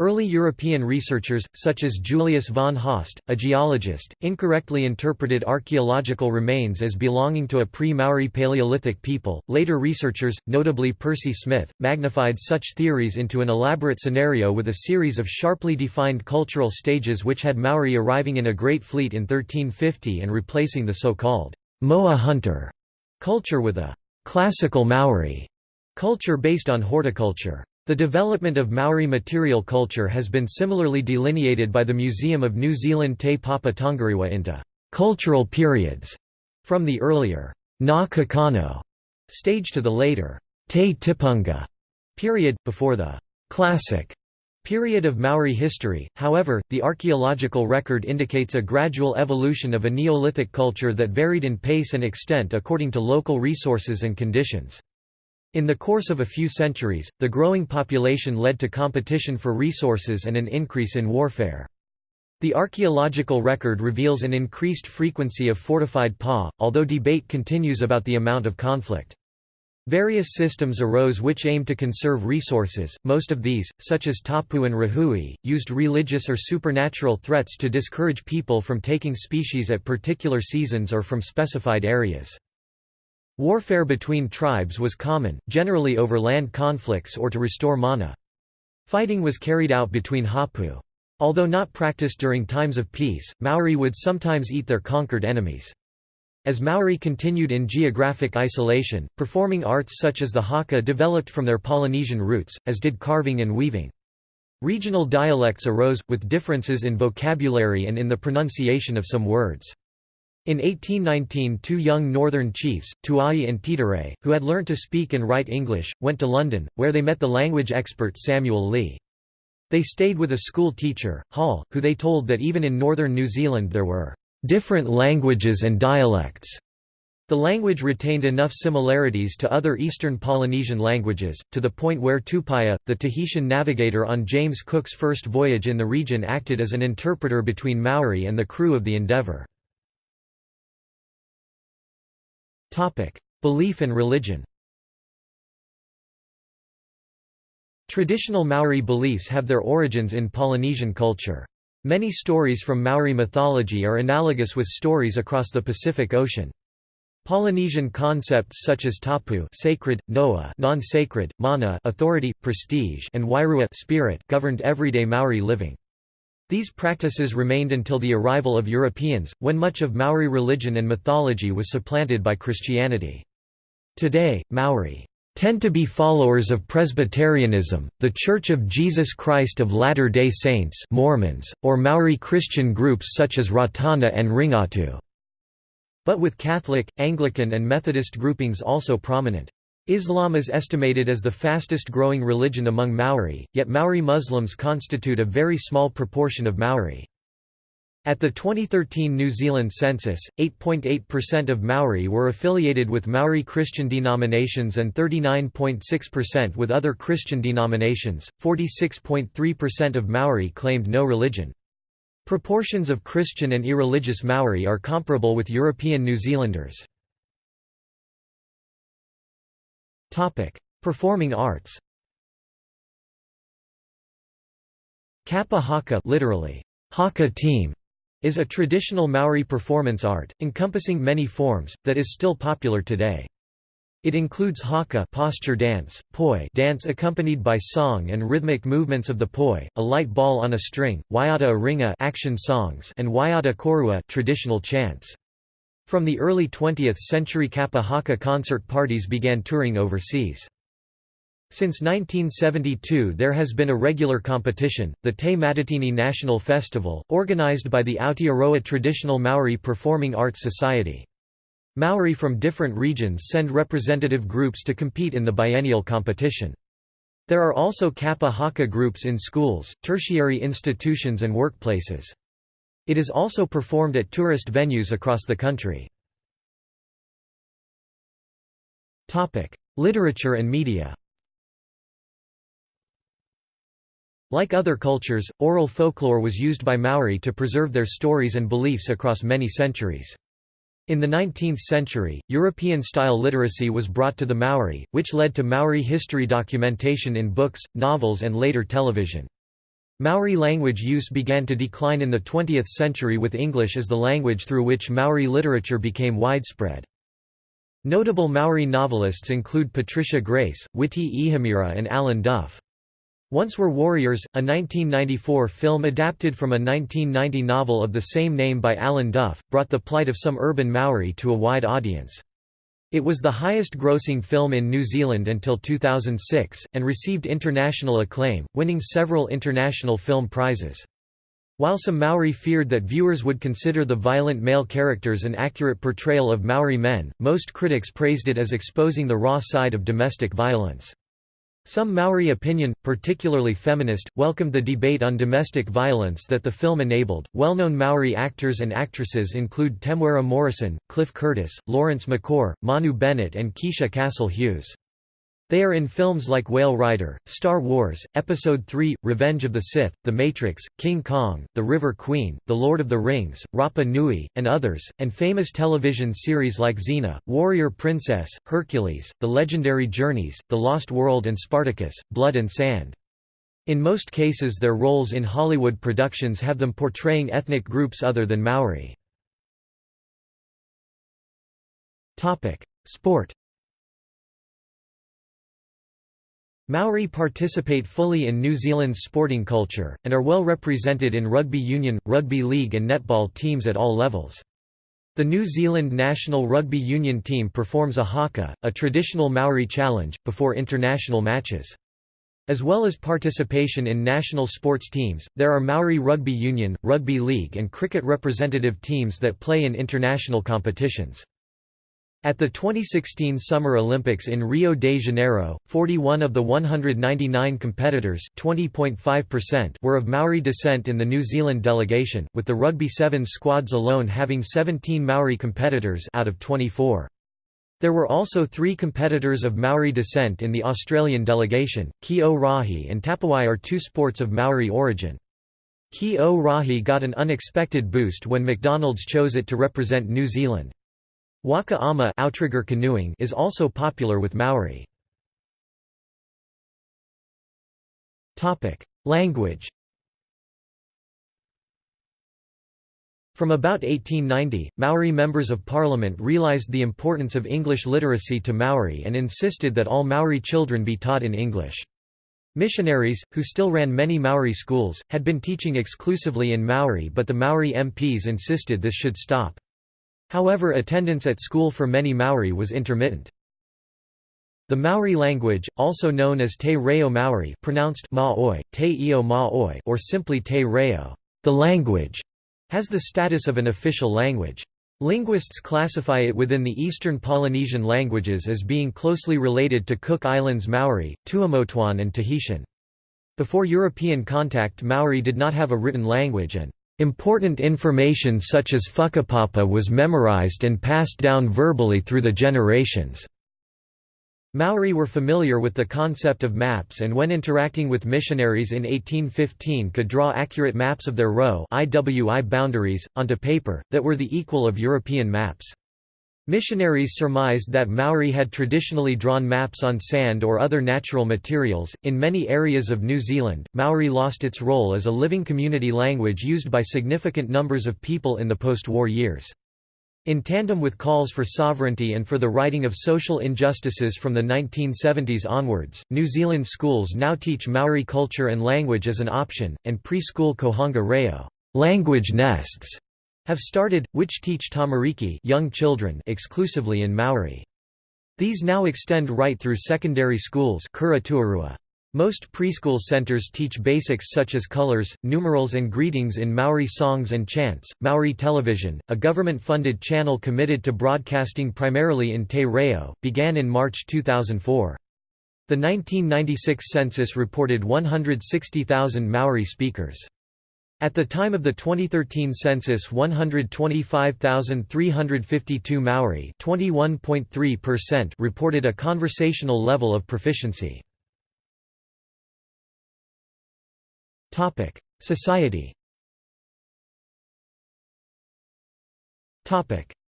Early European researchers, such as Julius von Haast, a geologist, incorrectly interpreted archaeological remains as belonging to a pre-Maori Paleolithic people. Later researchers, notably Percy Smith, magnified such theories into an elaborate scenario with a series of sharply defined cultural stages which had Maori arriving in a great fleet in 1350 and replacing the so-called Moa hunter culture with a classical Maori culture based on horticulture. The development of Maori material culture has been similarly delineated by the Museum of New Zealand Te Papa Tongarewa into cultural periods, from the earlier Ngā Kakano stage to the later Te Tipunga period, before the classic period of Maori history. However, the archaeological record indicates a gradual evolution of a Neolithic culture that varied in pace and extent according to local resources and conditions. In the course of a few centuries, the growing population led to competition for resources and an increase in warfare. The archaeological record reveals an increased frequency of fortified pa, although debate continues about the amount of conflict. Various systems arose which aimed to conserve resources, most of these, such as tapu and rahui, used religious or supernatural threats to discourage people from taking species at particular seasons or from specified areas. Warfare between tribes was common, generally over land conflicts or to restore mana. Fighting was carried out between hapu. Although not practiced during times of peace, Maori would sometimes eat their conquered enemies. As Maori continued in geographic isolation, performing arts such as the haka developed from their Polynesian roots, as did carving and weaving. Regional dialects arose, with differences in vocabulary and in the pronunciation of some words. In 1819 two young northern chiefs, Tuai and Titore, who had learnt to speak and write English, went to London, where they met the language expert Samuel Lee. They stayed with a school teacher, Hall, who they told that even in northern New Zealand there were different languages and dialects. The language retained enough similarities to other Eastern Polynesian languages, to the point where Tupaia, the Tahitian navigator on James Cook's first voyage in the region acted as an interpreter between Maori and the crew of the Endeavour. Topic: Belief and religion. Traditional Maori beliefs have their origins in Polynesian culture. Many stories from Maori mythology are analogous with stories across the Pacific Ocean. Polynesian concepts such as tapu sacred, noa non-sacred, mana authority, prestige and wairua spirit governed everyday Maori living. These practices remained until the arrival of Europeans, when much of Maori religion and mythology was supplanted by Christianity. Today, Maori tend to be followers of Presbyterianism, the Church of Jesus Christ of Latter-day Saints Mormons, or Maori Christian groups such as Ratana and Ringatu, but with Catholic, Anglican and Methodist groupings also prominent. Islam is estimated as the fastest growing religion among Maori, yet Maori Muslims constitute a very small proportion of Maori. At the 2013 New Zealand census, 8.8% of Maori were affiliated with Maori Christian denominations and 39.6% with other Christian denominations. 46.3% of Maori claimed no religion. Proportions of Christian and irreligious Maori are comparable with European New Zealanders. Topic: Performing arts. Kapa Haka, literally Haka team, is a traditional Maori performance art, encompassing many forms, that is still popular today. It includes haka posture dance, poi dance accompanied by song and rhythmic movements of the poi, a light ball on a string, waiata aringa action songs and waiata korua traditional chants. From the early 20th century Kapa haka concert parties began touring overseas. Since 1972 there has been a regular competition, the Te Matatini National Festival, organized by the Aotearoa Traditional Maori Performing Arts Society. Maori from different regions send representative groups to compete in the biennial competition. There are also Kapa Haka groups in schools, tertiary institutions and workplaces. It is also performed at tourist venues across the country. Literature and media Like other cultures, oral folklore was used by Maori to preserve their stories and beliefs across many centuries. In the 19th century, European-style literacy was brought to the Maori, which led to Maori history documentation in books, novels and later television. Maori language use began to decline in the 20th century with English as the language through which Maori literature became widespread. Notable Maori novelists include Patricia Grace, Witi Ihimaera and Alan Duff. Once Were Warriors, a 1994 film adapted from a 1990 novel of the same name by Alan Duff, brought the plight of some urban Maori to a wide audience. It was the highest-grossing film in New Zealand until 2006, and received international acclaim, winning several international film prizes. While some Maori feared that viewers would consider the violent male characters an accurate portrayal of Maori men, most critics praised it as exposing the raw side of domestic violence. Some Maori opinion, particularly feminist, welcomed the debate on domestic violence that the film enabled. Well known Maori actors and actresses include Temuera Morrison, Cliff Curtis, Lawrence Makoare, Manu Bennett, and Keisha Castle Hughes. They are in films like Whale Rider, Star Wars, Episode III, Revenge of the Sith, The Matrix, King Kong, The River Queen, The Lord of the Rings, Rapa Nui, and others, and famous television series like Xena, Warrior Princess, Hercules, The Legendary Journeys, The Lost World and Spartacus, Blood and Sand. In most cases their roles in Hollywood productions have them portraying ethnic groups other than Maori. Sport Maori participate fully in New Zealand's sporting culture, and are well represented in rugby union, rugby league and netball teams at all levels. The New Zealand national rugby union team performs a haka, a traditional Maori challenge, before international matches. As well as participation in national sports teams, there are Maori Rugby Union, Rugby League and cricket representative teams that play in international competitions. At the 2016 Summer Olympics in Rio de Janeiro, 41 of the 199 competitors were of Maori descent in the New Zealand delegation, with the Rugby Sevens squads alone having 17 Maori competitors out of 24. There were also three competitors of Maori descent in the Australian delegation. Ki o Rahi and Tapawai are two sports of Maori origin. Ki o Rahi got an unexpected boost when McDonald's chose it to represent New Zealand. Waka ama outrigger canoeing is also popular with Maori. Language From about 1890, Maori members of parliament realised the importance of English literacy to Maori and insisted that all Maori children be taught in English. Missionaries, who still ran many Maori schools, had been teaching exclusively in Maori but the Maori MPs insisted this should stop. However attendance at school for many Maori was intermittent. The Maori language, also known as Te Reo Maori pronounced Maoi, Te Io Maoi or simply Te Reo, the language, has the status of an official language. Linguists classify it within the Eastern Polynesian languages as being closely related to Cook Islands Maori, Tuamotuan and Tahitian. Before European contact Maori did not have a written language and Important information such as whakapapa was memorized and passed down verbally through the generations. Maori were familiar with the concept of maps and when interacting with missionaries in 1815 could draw accurate maps of their rohe IWI boundaries, onto paper, that were the equal of European maps. Missionaries surmised that Maori had traditionally drawn maps on sand or other natural materials. In many areas of New Zealand, Maori lost its role as a living community language used by significant numbers of people in the post war years. In tandem with calls for sovereignty and for the righting of social injustices from the 1970s onwards, New Zealand schools now teach Maori culture and language as an option, and preschool Kohanga Reo language nests have started, which teach tamariki young children exclusively in Maori. These now extend right through secondary schools most preschool centers teach basics such as colors, numerals and greetings in Maori songs and chants. Maori Television, a government-funded channel committed to broadcasting primarily in Te Reo, began in March 2004. The 1996 census reported 160,000 Maori speakers. At the time of the 2013 census 125,352 Maori reported a conversational level of proficiency. Society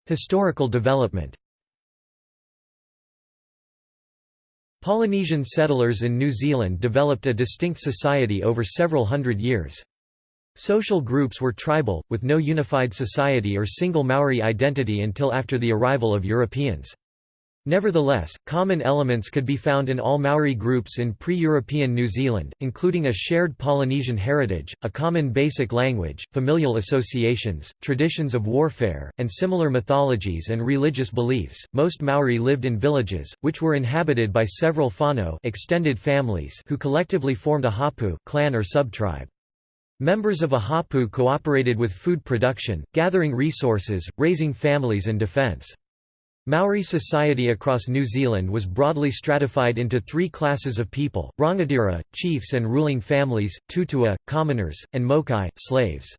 Historical development Polynesian settlers in New Zealand developed a distinct society over several hundred years. Social groups were tribal, with no unified society or single Maori identity until after the arrival of Europeans. Nevertheless, common elements could be found in all Maori groups in pre-European New Zealand, including a shared Polynesian heritage, a common basic language, familial associations, traditions of warfare, and similar mythologies and religious beliefs. Most Maori lived in villages, which were inhabited by several whānau extended families who collectively formed a hapu clan or subtribe. Members of a hapu cooperated with food production, gathering resources, raising families and defence. Maori society across New Zealand was broadly stratified into three classes of people, rangatira, chiefs and ruling families, tutua, commoners, and mokai, slaves.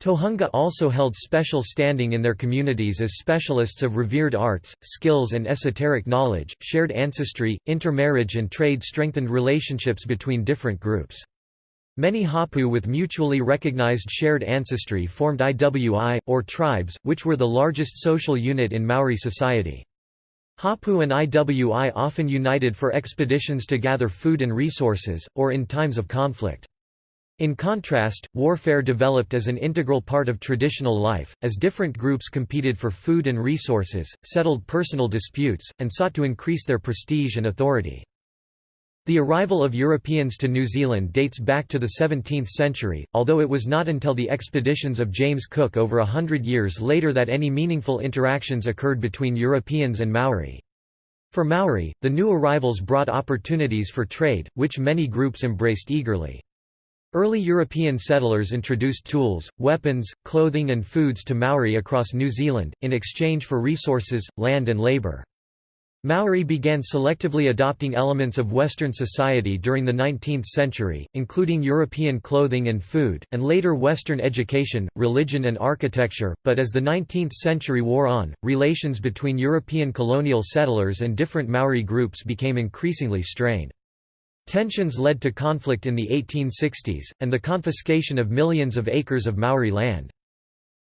Tohunga also held special standing in their communities as specialists of revered arts, skills and esoteric knowledge, shared ancestry, intermarriage and trade strengthened relationships between different groups. Many Hapu with mutually recognized shared ancestry formed IWI, or tribes, which were the largest social unit in Maori society. Hapu and IWI often united for expeditions to gather food and resources, or in times of conflict. In contrast, warfare developed as an integral part of traditional life, as different groups competed for food and resources, settled personal disputes, and sought to increase their prestige and authority. The arrival of Europeans to New Zealand dates back to the 17th century, although it was not until the expeditions of James Cook over a hundred years later that any meaningful interactions occurred between Europeans and Maori. For Maori, the new arrivals brought opportunities for trade, which many groups embraced eagerly. Early European settlers introduced tools, weapons, clothing and foods to Maori across New Zealand, in exchange for resources, land and labour. Maori began selectively adopting elements of Western society during the 19th century, including European clothing and food, and later Western education, religion and architecture, but as the 19th century wore on, relations between European colonial settlers and different Maori groups became increasingly strained. Tensions led to conflict in the 1860s, and the confiscation of millions of acres of Maori land.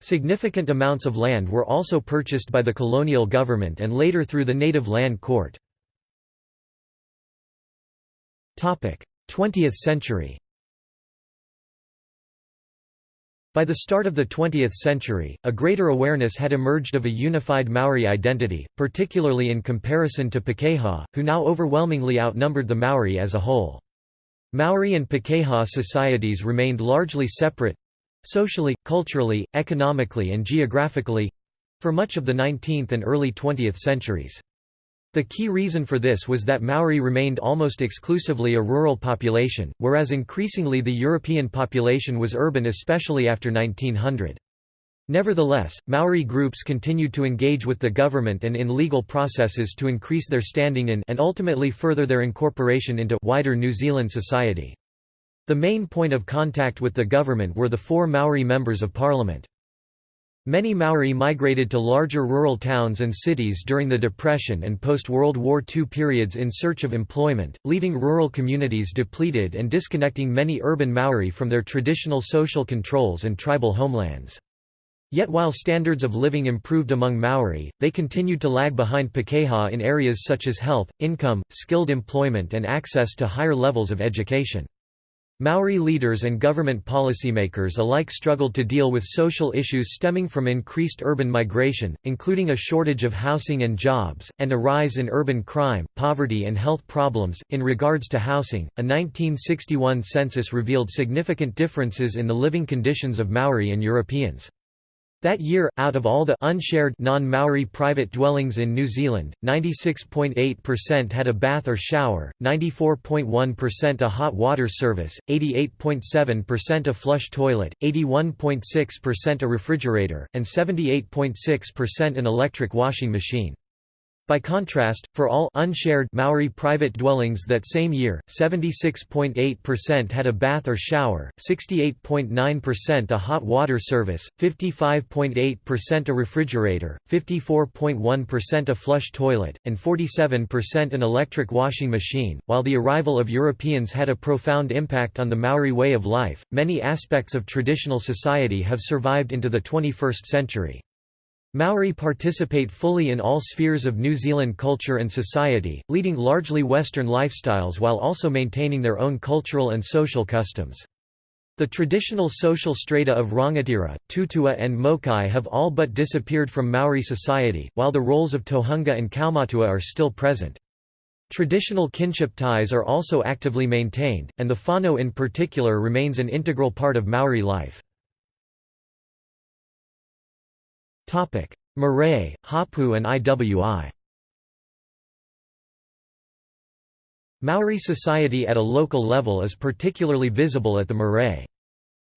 Significant amounts of land were also purchased by the colonial government and later through the Native Land Court. 20th century By the start of the 20th century, a greater awareness had emerged of a unified Maori identity, particularly in comparison to Pakeha, who now overwhelmingly outnumbered the Maori as a whole. Maori and Pakeha societies remained largely separate, socially, culturally, economically and geographically—for much of the 19th and early 20th centuries. The key reason for this was that Maori remained almost exclusively a rural population, whereas increasingly the European population was urban especially after 1900. Nevertheless, Maori groups continued to engage with the government and in legal processes to increase their standing in and ultimately further their incorporation into wider New Zealand society. The main point of contact with the government were the four Maori members of parliament. Many Maori migrated to larger rural towns and cities during the Depression and post-World War II periods in search of employment, leaving rural communities depleted and disconnecting many urban Maori from their traditional social controls and tribal homelands. Yet while standards of living improved among Maori, they continued to lag behind Pakeha in areas such as health, income, skilled employment and access to higher levels of education. Maori leaders and government policymakers alike struggled to deal with social issues stemming from increased urban migration, including a shortage of housing and jobs, and a rise in urban crime, poverty, and health problems. In regards to housing, a 1961 census revealed significant differences in the living conditions of Maori and Europeans. That year, out of all the unshared non-Maori private dwellings in New Zealand, 96.8% had a bath or shower, 94.1% a hot water service, 88.7% a flush toilet, 81.6% a refrigerator, and 78.6% an electric washing machine. By contrast, for all unshared Maori private dwellings that same year, 76.8% had a bath or shower, 68.9% a hot water service, 55.8% a refrigerator, 54.1% a flush toilet, and 47% an electric washing machine. While the arrival of Europeans had a profound impact on the Maori way of life, many aspects of traditional society have survived into the 21st century. Maori participate fully in all spheres of New Zealand culture and society, leading largely Western lifestyles while also maintaining their own cultural and social customs. The traditional social strata of Rangatira, Tutua and Mokai have all but disappeared from Maori society, while the roles of Tohunga and Kaumatua are still present. Traditional kinship ties are also actively maintained, and the whānau in particular remains an integral part of Maori life. Marae, Hapu and IWI Maori society at a local level is particularly visible at the marae.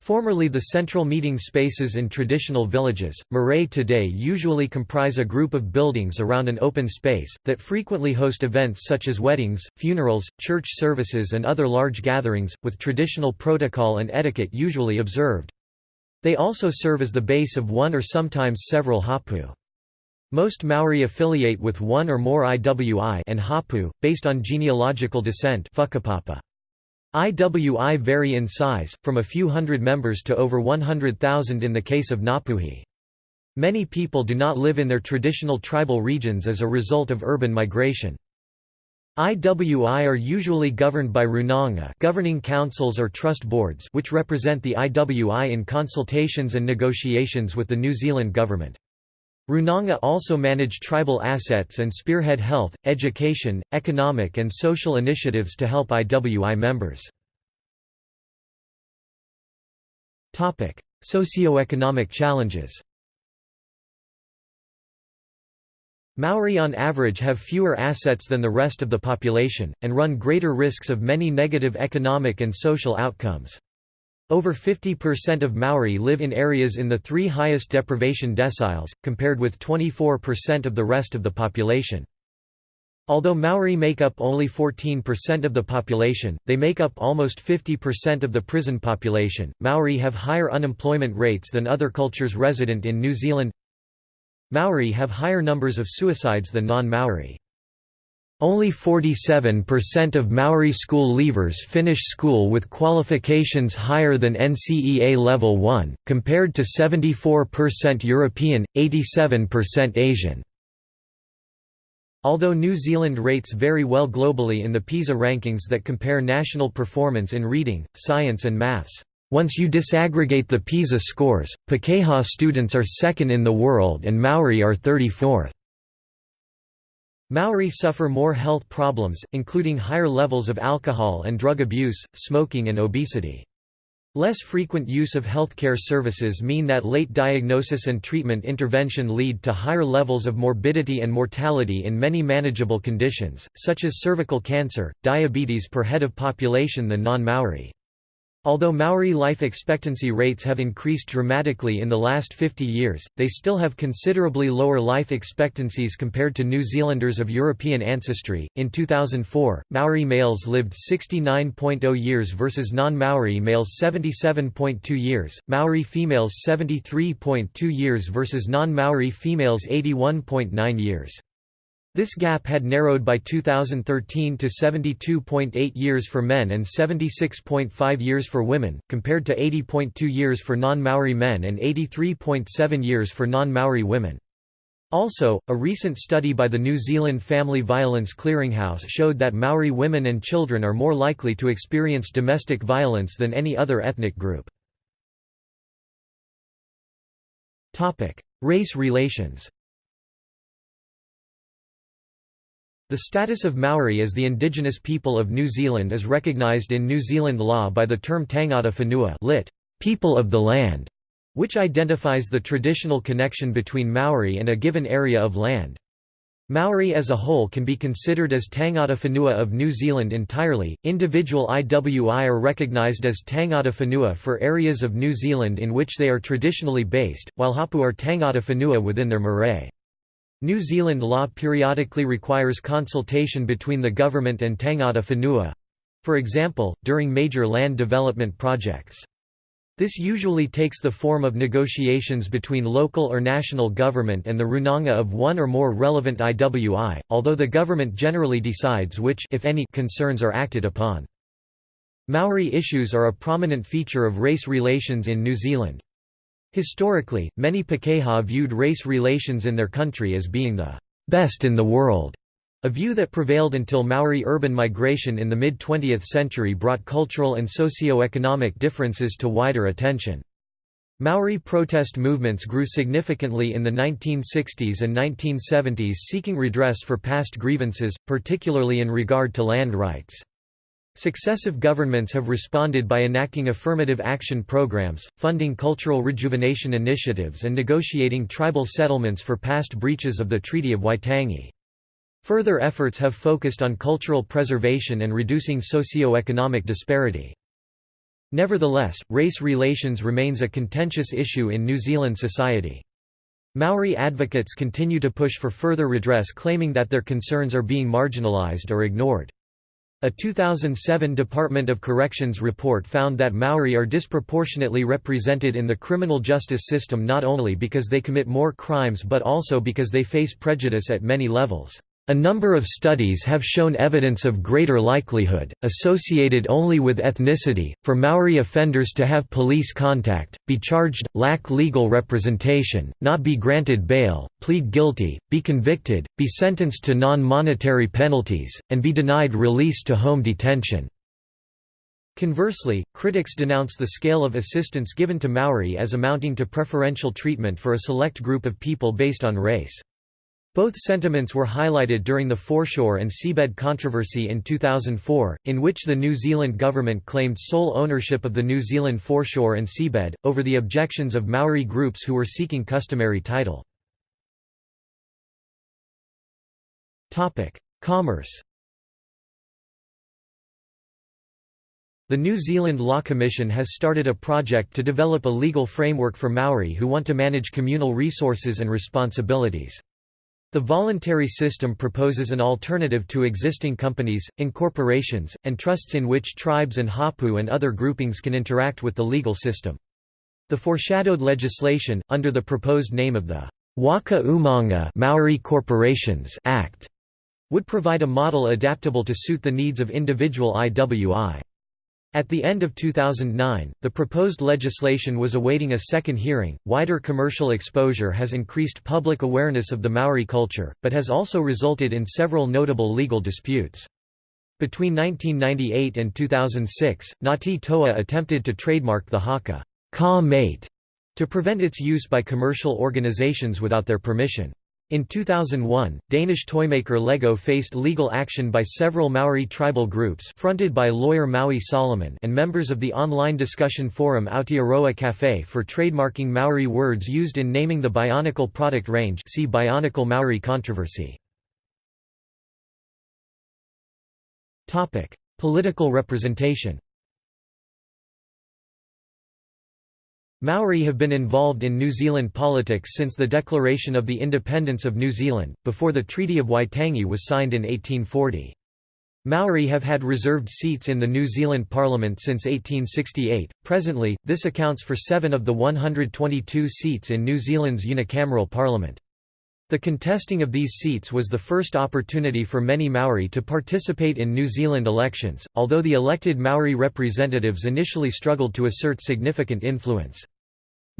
Formerly the central meeting spaces in traditional villages, marae today usually comprise a group of buildings around an open space, that frequently host events such as weddings, funerals, church services and other large gatherings, with traditional protocol and etiquette usually observed. They also serve as the base of one or sometimes several hapu. Most Maori affiliate with one or more IWI and hapu, based on genealogical descent IWI vary in size, from a few hundred members to over 100,000 in the case of Ngapuhi. Many people do not live in their traditional tribal regions as a result of urban migration. IWI are usually governed by runanga governing councils or trust boards which represent the IWI in consultations and negotiations with the New Zealand government. Runanga also manage tribal assets and spearhead health, education, economic and social initiatives to help IWI members. Socioeconomic challenges Maori on average have fewer assets than the rest of the population, and run greater risks of many negative economic and social outcomes. Over 50% of Maori live in areas in the three highest deprivation deciles, compared with 24% of the rest of the population. Although Maori make up only 14% of the population, they make up almost 50% of the prison population. Maori have higher unemployment rates than other cultures resident in New Zealand. Maori have higher numbers of suicides than non-Maori. Only 47% of Maori school leavers finish school with qualifications higher than NCEA Level 1, compared to 74% European, 87% Asian. Although New Zealand rates very well globally in the PISA rankings that compare national performance in reading, science and maths, once you disaggregate the PISA scores, Pakeha students are second in the world and Maori are 34th. Maori suffer more health problems, including higher levels of alcohol and drug abuse, smoking and obesity. Less frequent use of healthcare services mean that late diagnosis and treatment intervention lead to higher levels of morbidity and mortality in many manageable conditions, such as cervical cancer, diabetes per head of population than non-Maori. Although Maori life expectancy rates have increased dramatically in the last 50 years, they still have considerably lower life expectancies compared to New Zealanders of European ancestry. In 2004, Maori males lived 69.0 years versus non Maori males 77.2 years, Maori females 73.2 years versus non Maori females 81.9 years. This gap had narrowed by 2013 to 72.8 years for men and 76.5 years for women, compared to 80.2 years for non-Maori men and 83.7 years for non-Maori women. Also, a recent study by the New Zealand Family Violence Clearinghouse showed that Maori women and children are more likely to experience domestic violence than any other ethnic group. Race relations The status of Maori as the indigenous people of New Zealand is recognised in New Zealand law by the term Tangata Whenua lit. people of the land, which identifies the traditional connection between Maori and a given area of land. Maori as a whole can be considered as Tangata Whenua of New Zealand entirely. Individual IWI are recognised as Tangata Whenua for areas of New Zealand in which they are traditionally based, while Hapu are Tangata Whenua within their marae. New Zealand law periodically requires consultation between the government and Tangata Whenua—for example, during major land development projects. This usually takes the form of negotiations between local or national government and the runanga of one or more relevant IWI, although the government generally decides which if any, concerns are acted upon. Maori issues are a prominent feature of race relations in New Zealand. Historically, many Pakeha viewed race relations in their country as being the best in the world, a view that prevailed until Maori urban migration in the mid-20th century brought cultural and socio-economic differences to wider attention. Maori protest movements grew significantly in the 1960s and 1970s seeking redress for past grievances, particularly in regard to land rights. Successive governments have responded by enacting affirmative action programs, funding cultural rejuvenation initiatives and negotiating tribal settlements for past breaches of the Treaty of Waitangi. Further efforts have focused on cultural preservation and reducing socio-economic disparity. Nevertheless, race relations remains a contentious issue in New Zealand society. Maori advocates continue to push for further redress claiming that their concerns are being marginalised or ignored. A 2007 Department of Corrections report found that Maori are disproportionately represented in the criminal justice system not only because they commit more crimes but also because they face prejudice at many levels. A number of studies have shown evidence of greater likelihood, associated only with ethnicity, for Maori offenders to have police contact, be charged, lack legal representation, not be granted bail, plead guilty, be convicted, be sentenced to non-monetary penalties, and be denied release to home detention. Conversely, critics denounce the scale of assistance given to Maori as amounting to preferential treatment for a select group of people based on race. Both sentiments were highlighted during the foreshore and seabed controversy in 2004, in which the New Zealand government claimed sole ownership of the New Zealand foreshore and seabed, over the objections of Maori groups who were seeking customary title. Commerce The New Zealand Law Commission has started a project to develop a legal framework for Maori who want to manage communal resources and responsibilities. The voluntary system proposes an alternative to existing companies, incorporations, and trusts in which tribes and hapu and other groupings can interact with the legal system. The foreshadowed legislation, under the proposed name of the Waka Umanga Maori Corporations Act, would provide a model adaptable to suit the needs of individual IWI. At the end of 2009, the proposed legislation was awaiting a second hearing. Wider commercial exposure has increased public awareness of the Maori culture, but has also resulted in several notable legal disputes. Between 1998 and 2006, Ngati Toa attempted to trademark the haka ka mate to prevent its use by commercial organizations without their permission. In 2001, Danish toymaker Lego faced legal action by several Maori tribal groups fronted by lawyer Maui Solomon and members of the online discussion forum Aotearoa Cafe for trademarking Maori words used in naming the Bionicle product range see Bionicle Maori controversy. Political representation Maori have been involved in New Zealand politics since the declaration of the independence of New Zealand, before the Treaty of Waitangi was signed in 1840. Maori have had reserved seats in the New Zealand Parliament since 1868. Presently, this accounts for seven of the 122 seats in New Zealand's unicameral parliament. The contesting of these seats was the first opportunity for many Maori to participate in New Zealand elections, although the elected Maori representatives initially struggled to assert significant influence.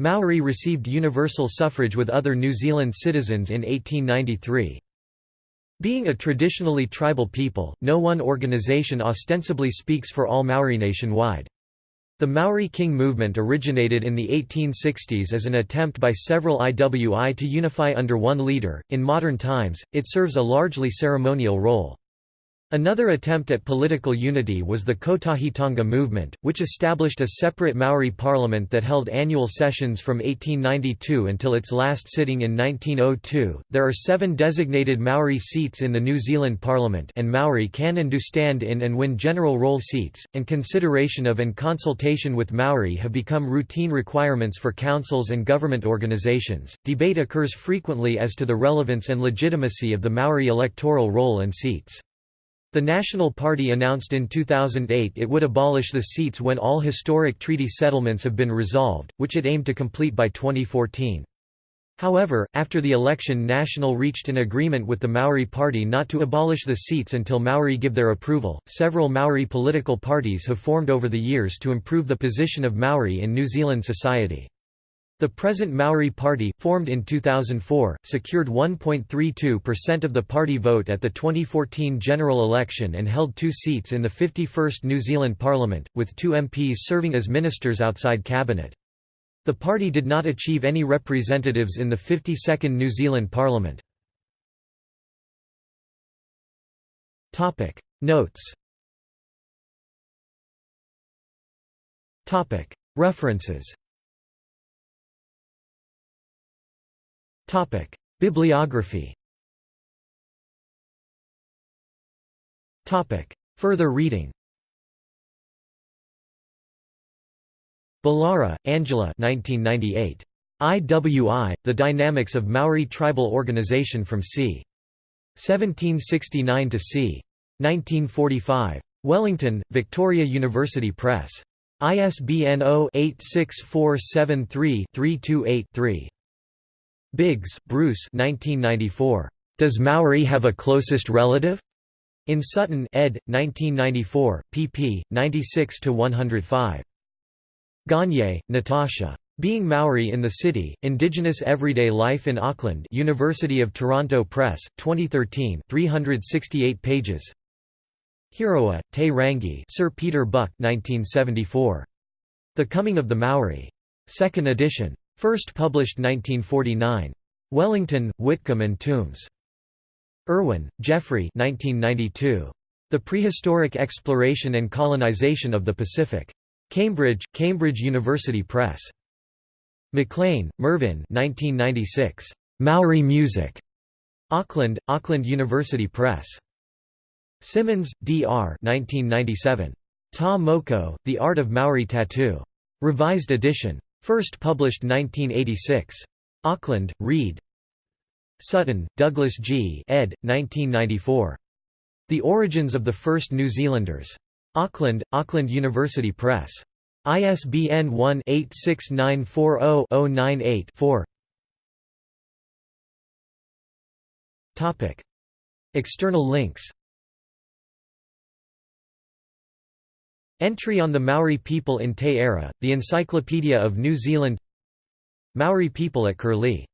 Maori received universal suffrage with other New Zealand citizens in 1893. Being a traditionally tribal people, no one organisation ostensibly speaks for all Maori nationwide. The Maori King movement originated in the 1860s as an attempt by several IWI to unify under one leader. In modern times, it serves a largely ceremonial role. Another attempt at political unity was the Kotahitanga movement, which established a separate Maori parliament that held annual sessions from 1892 until its last sitting in 1902. There are seven designated Maori seats in the New Zealand parliament, and Maori can and do stand in and win general roll seats, and consideration of and consultation with Maori have become routine requirements for councils and government organisations. Debate occurs frequently as to the relevance and legitimacy of the Maori electoral roll and seats. The National Party announced in 2008 it would abolish the seats when all historic treaty settlements have been resolved, which it aimed to complete by 2014. However, after the election National reached an agreement with the Maori Party not to abolish the seats until Maori give their approval. Several Maori political parties have formed over the years to improve the position of Maori in New Zealand society. The present Maori Party, formed in 2004, secured 1.32% of the party vote at the 2014 general election and held two seats in the 51st New Zealand Parliament, with two MPs serving as ministers outside cabinet. The party did not achieve any representatives in the 52nd New Zealand Parliament. Notes References Topic: Bibliography. Topic: Further reading. Ballara, Angela 1998. IWI, The Dynamics of Maori Tribal Organization from c. 1769 to c. 1945. Wellington, Victoria University Press. ISBN 0-86473-328-3. Biggs, Bruce 1994. Does Maori have a closest relative? In Sutton, ed. 1994, pp. 96–105. Gagne, Natasha. Being Maori in the City, Indigenous Everyday Life in Auckland University of Toronto Press, 2013 368 pages Hiroa, Te Rangi Sir Peter Buck 1974. The Coming of the Maori. 2nd edition. First published 1949. Wellington, Whitcombe and Tombs. Irwin, Geoffrey 1992. The Prehistoric Exploration and Colonization of the Pacific. Cambridge, Cambridge University Press. McLean, Mervyn 1996. Maori Music. Auckland, Auckland University Press. Simmons, D. R. 1997. Ta Moko, The Art of Maori Tattoo. Revised edition. First published 1986. Auckland, Reed. Sutton, Douglas G. ed. 1994. The Origins of the First New Zealanders. Auckland, Auckland University Press. ISBN 1-86940-098-4 External links Entry on the Maori people in Te Ara, the Encyclopedia of New Zealand Maori people at Curlie